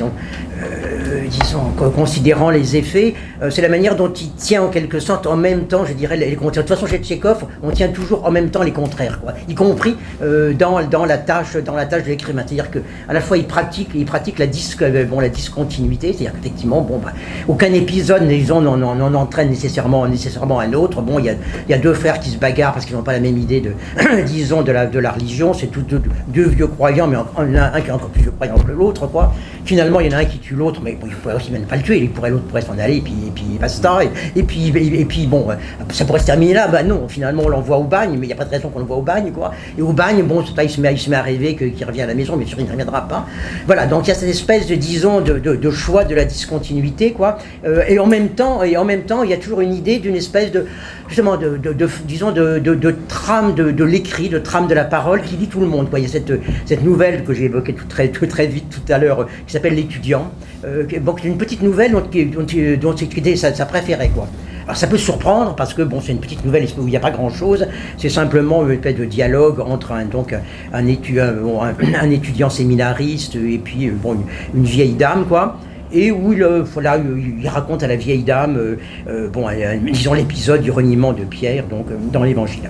considérant les effets, euh, c'est la manière dont il tient en quelque sorte en même temps, je dirais, les, contraires. De toute façon, chez Tchekhov, on tient toujours en même temps les contraires, quoi. Y compris euh, dans, dans la tâche, dans la tâche de l'écrivain. C'est-à-dire que à la fois il pratique, il pratique la, disque, bon, la discontinuité, c'est-à-dire qu'effectivement, bon, bah, aucun épisode, disons, n'en entraîne nécessairement, nécessairement un autre. Bon, il y a, deux frères qui se bagarrent parce qu'ils n'ont pas la même idée de, disons, de la, de la religion. C'est deux, vieux croyants, mais un, un, qui est encore plus vieux croyant que l'autre, quoi. Finalement, il y en a un qui tue l'autre, mais il pourrait aussi même pas le tuer, il pourrait, l'autre pourrait s'en aller, et puis, et puis basta. Et, et puis, et, puis, bon, ça pourrait se terminer là. Bah non, finalement, on l'envoie au bagne, mais il n'y a pas de raison qu'on l'envoie au bagne, quoi. Et au bagne, bon, il se met, il se met à rêver qu'il revient à la maison, mais sûr, il ne reviendra pas. Voilà, donc il y a cette espèce de, disons, de, choix de la discontinuité, quoi. Euh, et en même temps, et en même temps, il y a toujours une idée d'une espèce de, justement, de, disons, de, trame de, l'écrit, de trame de la parole qui lit tout le monde. Il y a cette, cette nouvelle que j'ai évoquée tout très, très vite tout à l'heure, qui s'appelle L'étudiant. Euh, une petite nouvelle dont, dont, dont c'était sa, préférée. Quoi. Alors ça peut surprendre parce que bon, c'est une petite nouvelle où il n'y a pas grand-chose. C'est simplement une espèce de dialogue entre un, donc, un, étudiant, un, étudiant séminariste et puis bon, une, vieille dame. quoi et où il, voilà, il raconte à la vieille dame, euh, euh, bon, disons l'épisode du reniement de Pierre, donc dans l'Évangile.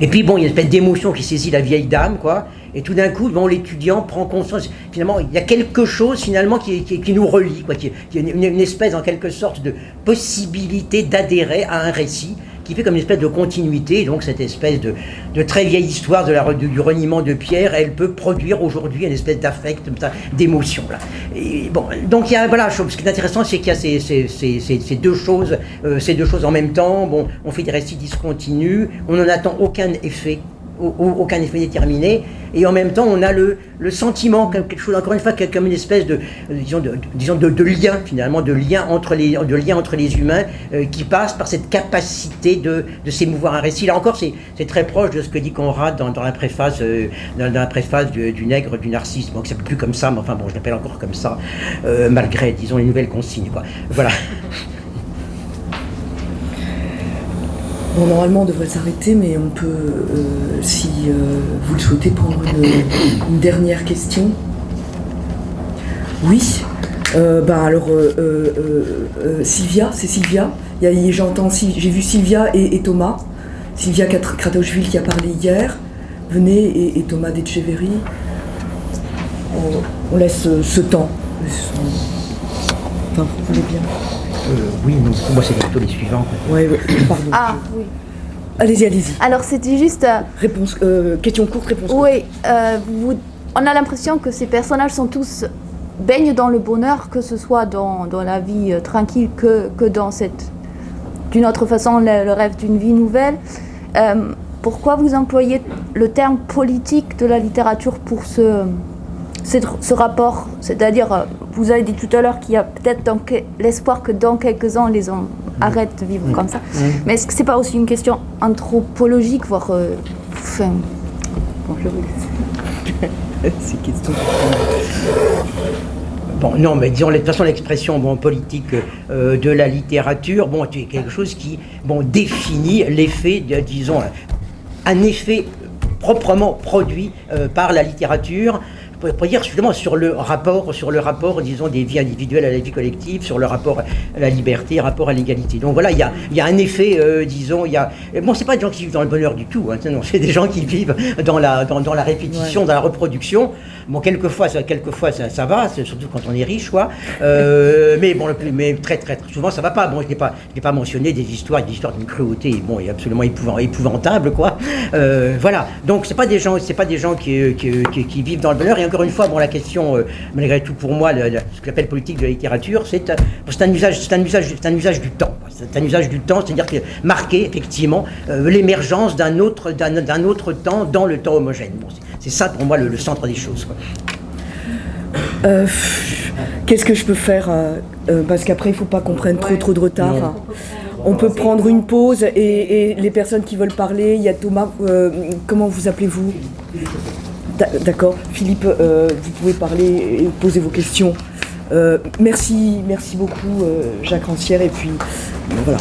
Et puis bon, il y a une espèce d'émotion qui saisit la vieille dame, quoi. Et tout d'un coup, bon, l'étudiant prend conscience. Finalement, il y a quelque chose finalement qui, qui, nous relie, quoi. Qui, qui une, une, espèce, en quelque sorte, de possibilité d'adhérer à un récit qui fait comme une espèce de continuité. Donc cette espèce de, de très vieille histoire de la, du, reniement de Pierre, elle peut produire aujourd'hui une espèce d'affect, d'émotion. Bon, donc il y a, voilà, ce qui est intéressant, c'est qu'il y a ces, ces, ces, ces, deux choses, euh, ces deux choses en même temps. Bon, on fait des récits discontinus, on n'en attend aucun effet aucun effet déterminé, et en même temps on a le, le sentiment, quelque chose encore une fois comme une espèce de, disons, de, disons de, lien finalement, de lien entre les, de lien entre les humains euh, qui passe par cette capacité de, de s'émouvoir un récit. Là encore, c'est très proche de ce que dit Conrad dans, dans la préface, euh, dans, la préface du, du, nègre du narcisse, bon, qui s'appelle plus comme ça, mais enfin bon, je l'appelle encore comme ça, euh, malgré, disons, les nouvelles consignes. Voilà. Bon, normalement, on devrait s'arrêter, mais on peut, euh, si euh, vous le souhaitez, prendre une, une dernière question. Oui. Euh, bah alors, Sylvia, c'est Sylvia. J'entends, j'ai vu Sylvia et, et Thomas. Sylvia Kratochvili qui a parlé hier. Venez, et, et Thomas Decheverry. On, on, laisse ce temps. Enfin, vous voulez bien oui, non, pour moi c'est plutôt les suivants. Ouais, pardon. Ah, oui. Allez-y, allez-y. Alors c'était juste... Euh, réponse, euh, question courte, réponse courte. Oui, euh, vous, on a l'impression que ces personnages sont tous baignent dans le bonheur, que ce soit dans, dans la vie euh, tranquille que, que dans cette... D'une autre façon, le, le rêve d'une vie nouvelle. Euh, pourquoi vous employez le terme politique de la littérature pour ce, ce, rapport C'est-à-dire, vous avez dit tout à l'heure qu'il y a peut-être l'espoir que dans quelques ans, les hommes arrêtent de vivre mmh. comme ça. Mmh. Mais est-ce que c'est pas aussi une question anthropologique, voire... Euh, enfin... Bon, je Ces questions... Bon, non, mais disons, de toute façon, l'expression bon, politique euh, de la littérature, bon, c'est quelque chose qui bon, définit l'effet, disons, un effet proprement produit euh, par la littérature pour, dire justement sur le rapport, sur le rapport, disons, des vies individuelles à la vie collective, sur le rapport à la liberté, rapport à l'égalité. Donc voilà, il y a, y a, un effet, euh, disons, il y a. Bon, c'est pas des gens qui vivent dans le bonheur du tout, hein, non, c'est des gens qui vivent dans la, dans, dans la répétition, ouais. dans la reproduction. Bon, quelquefois, ça, quelquefois ça, ça va, surtout quand on est riche, quoi. Euh, mais bon, le plus, mais très, très, très, souvent, ça va pas. Bon, je n'ai pas, pas mentionné des histoires, des histoires d'une cruauté, bon, et absolument épouvant, épouvantable, quoi. Euh, voilà. Donc, c'est pas des gens, c'est pas des gens qui, qui, qui, qui, vivent dans le bonheur. Et encore une fois, bon, la question, euh, malgré tout, pour moi, le, le, ce que j'appelle politique de la littérature, c'est un usage, c'est un usage, c'est un usage du temps. C'est un usage du temps, c'est-à-dire que marquer effectivement euh, l'émergence d'un autre, d'un autre temps dans le temps homogène. Bon, c'est ça pour moi le, le centre des choses. Euh, Qu'est-ce que je peux faire euh, Parce qu'après, il ne faut pas qu'on prenne trop trop de retard. Non. On peut prendre une pause et, et, les personnes qui veulent parler, il y a Thomas, euh, comment vous appelez-vous? D'accord, Philippe, euh, vous pouvez parler et poser vos questions. Euh, merci, merci beaucoup Jacques Rancière et puis voilà.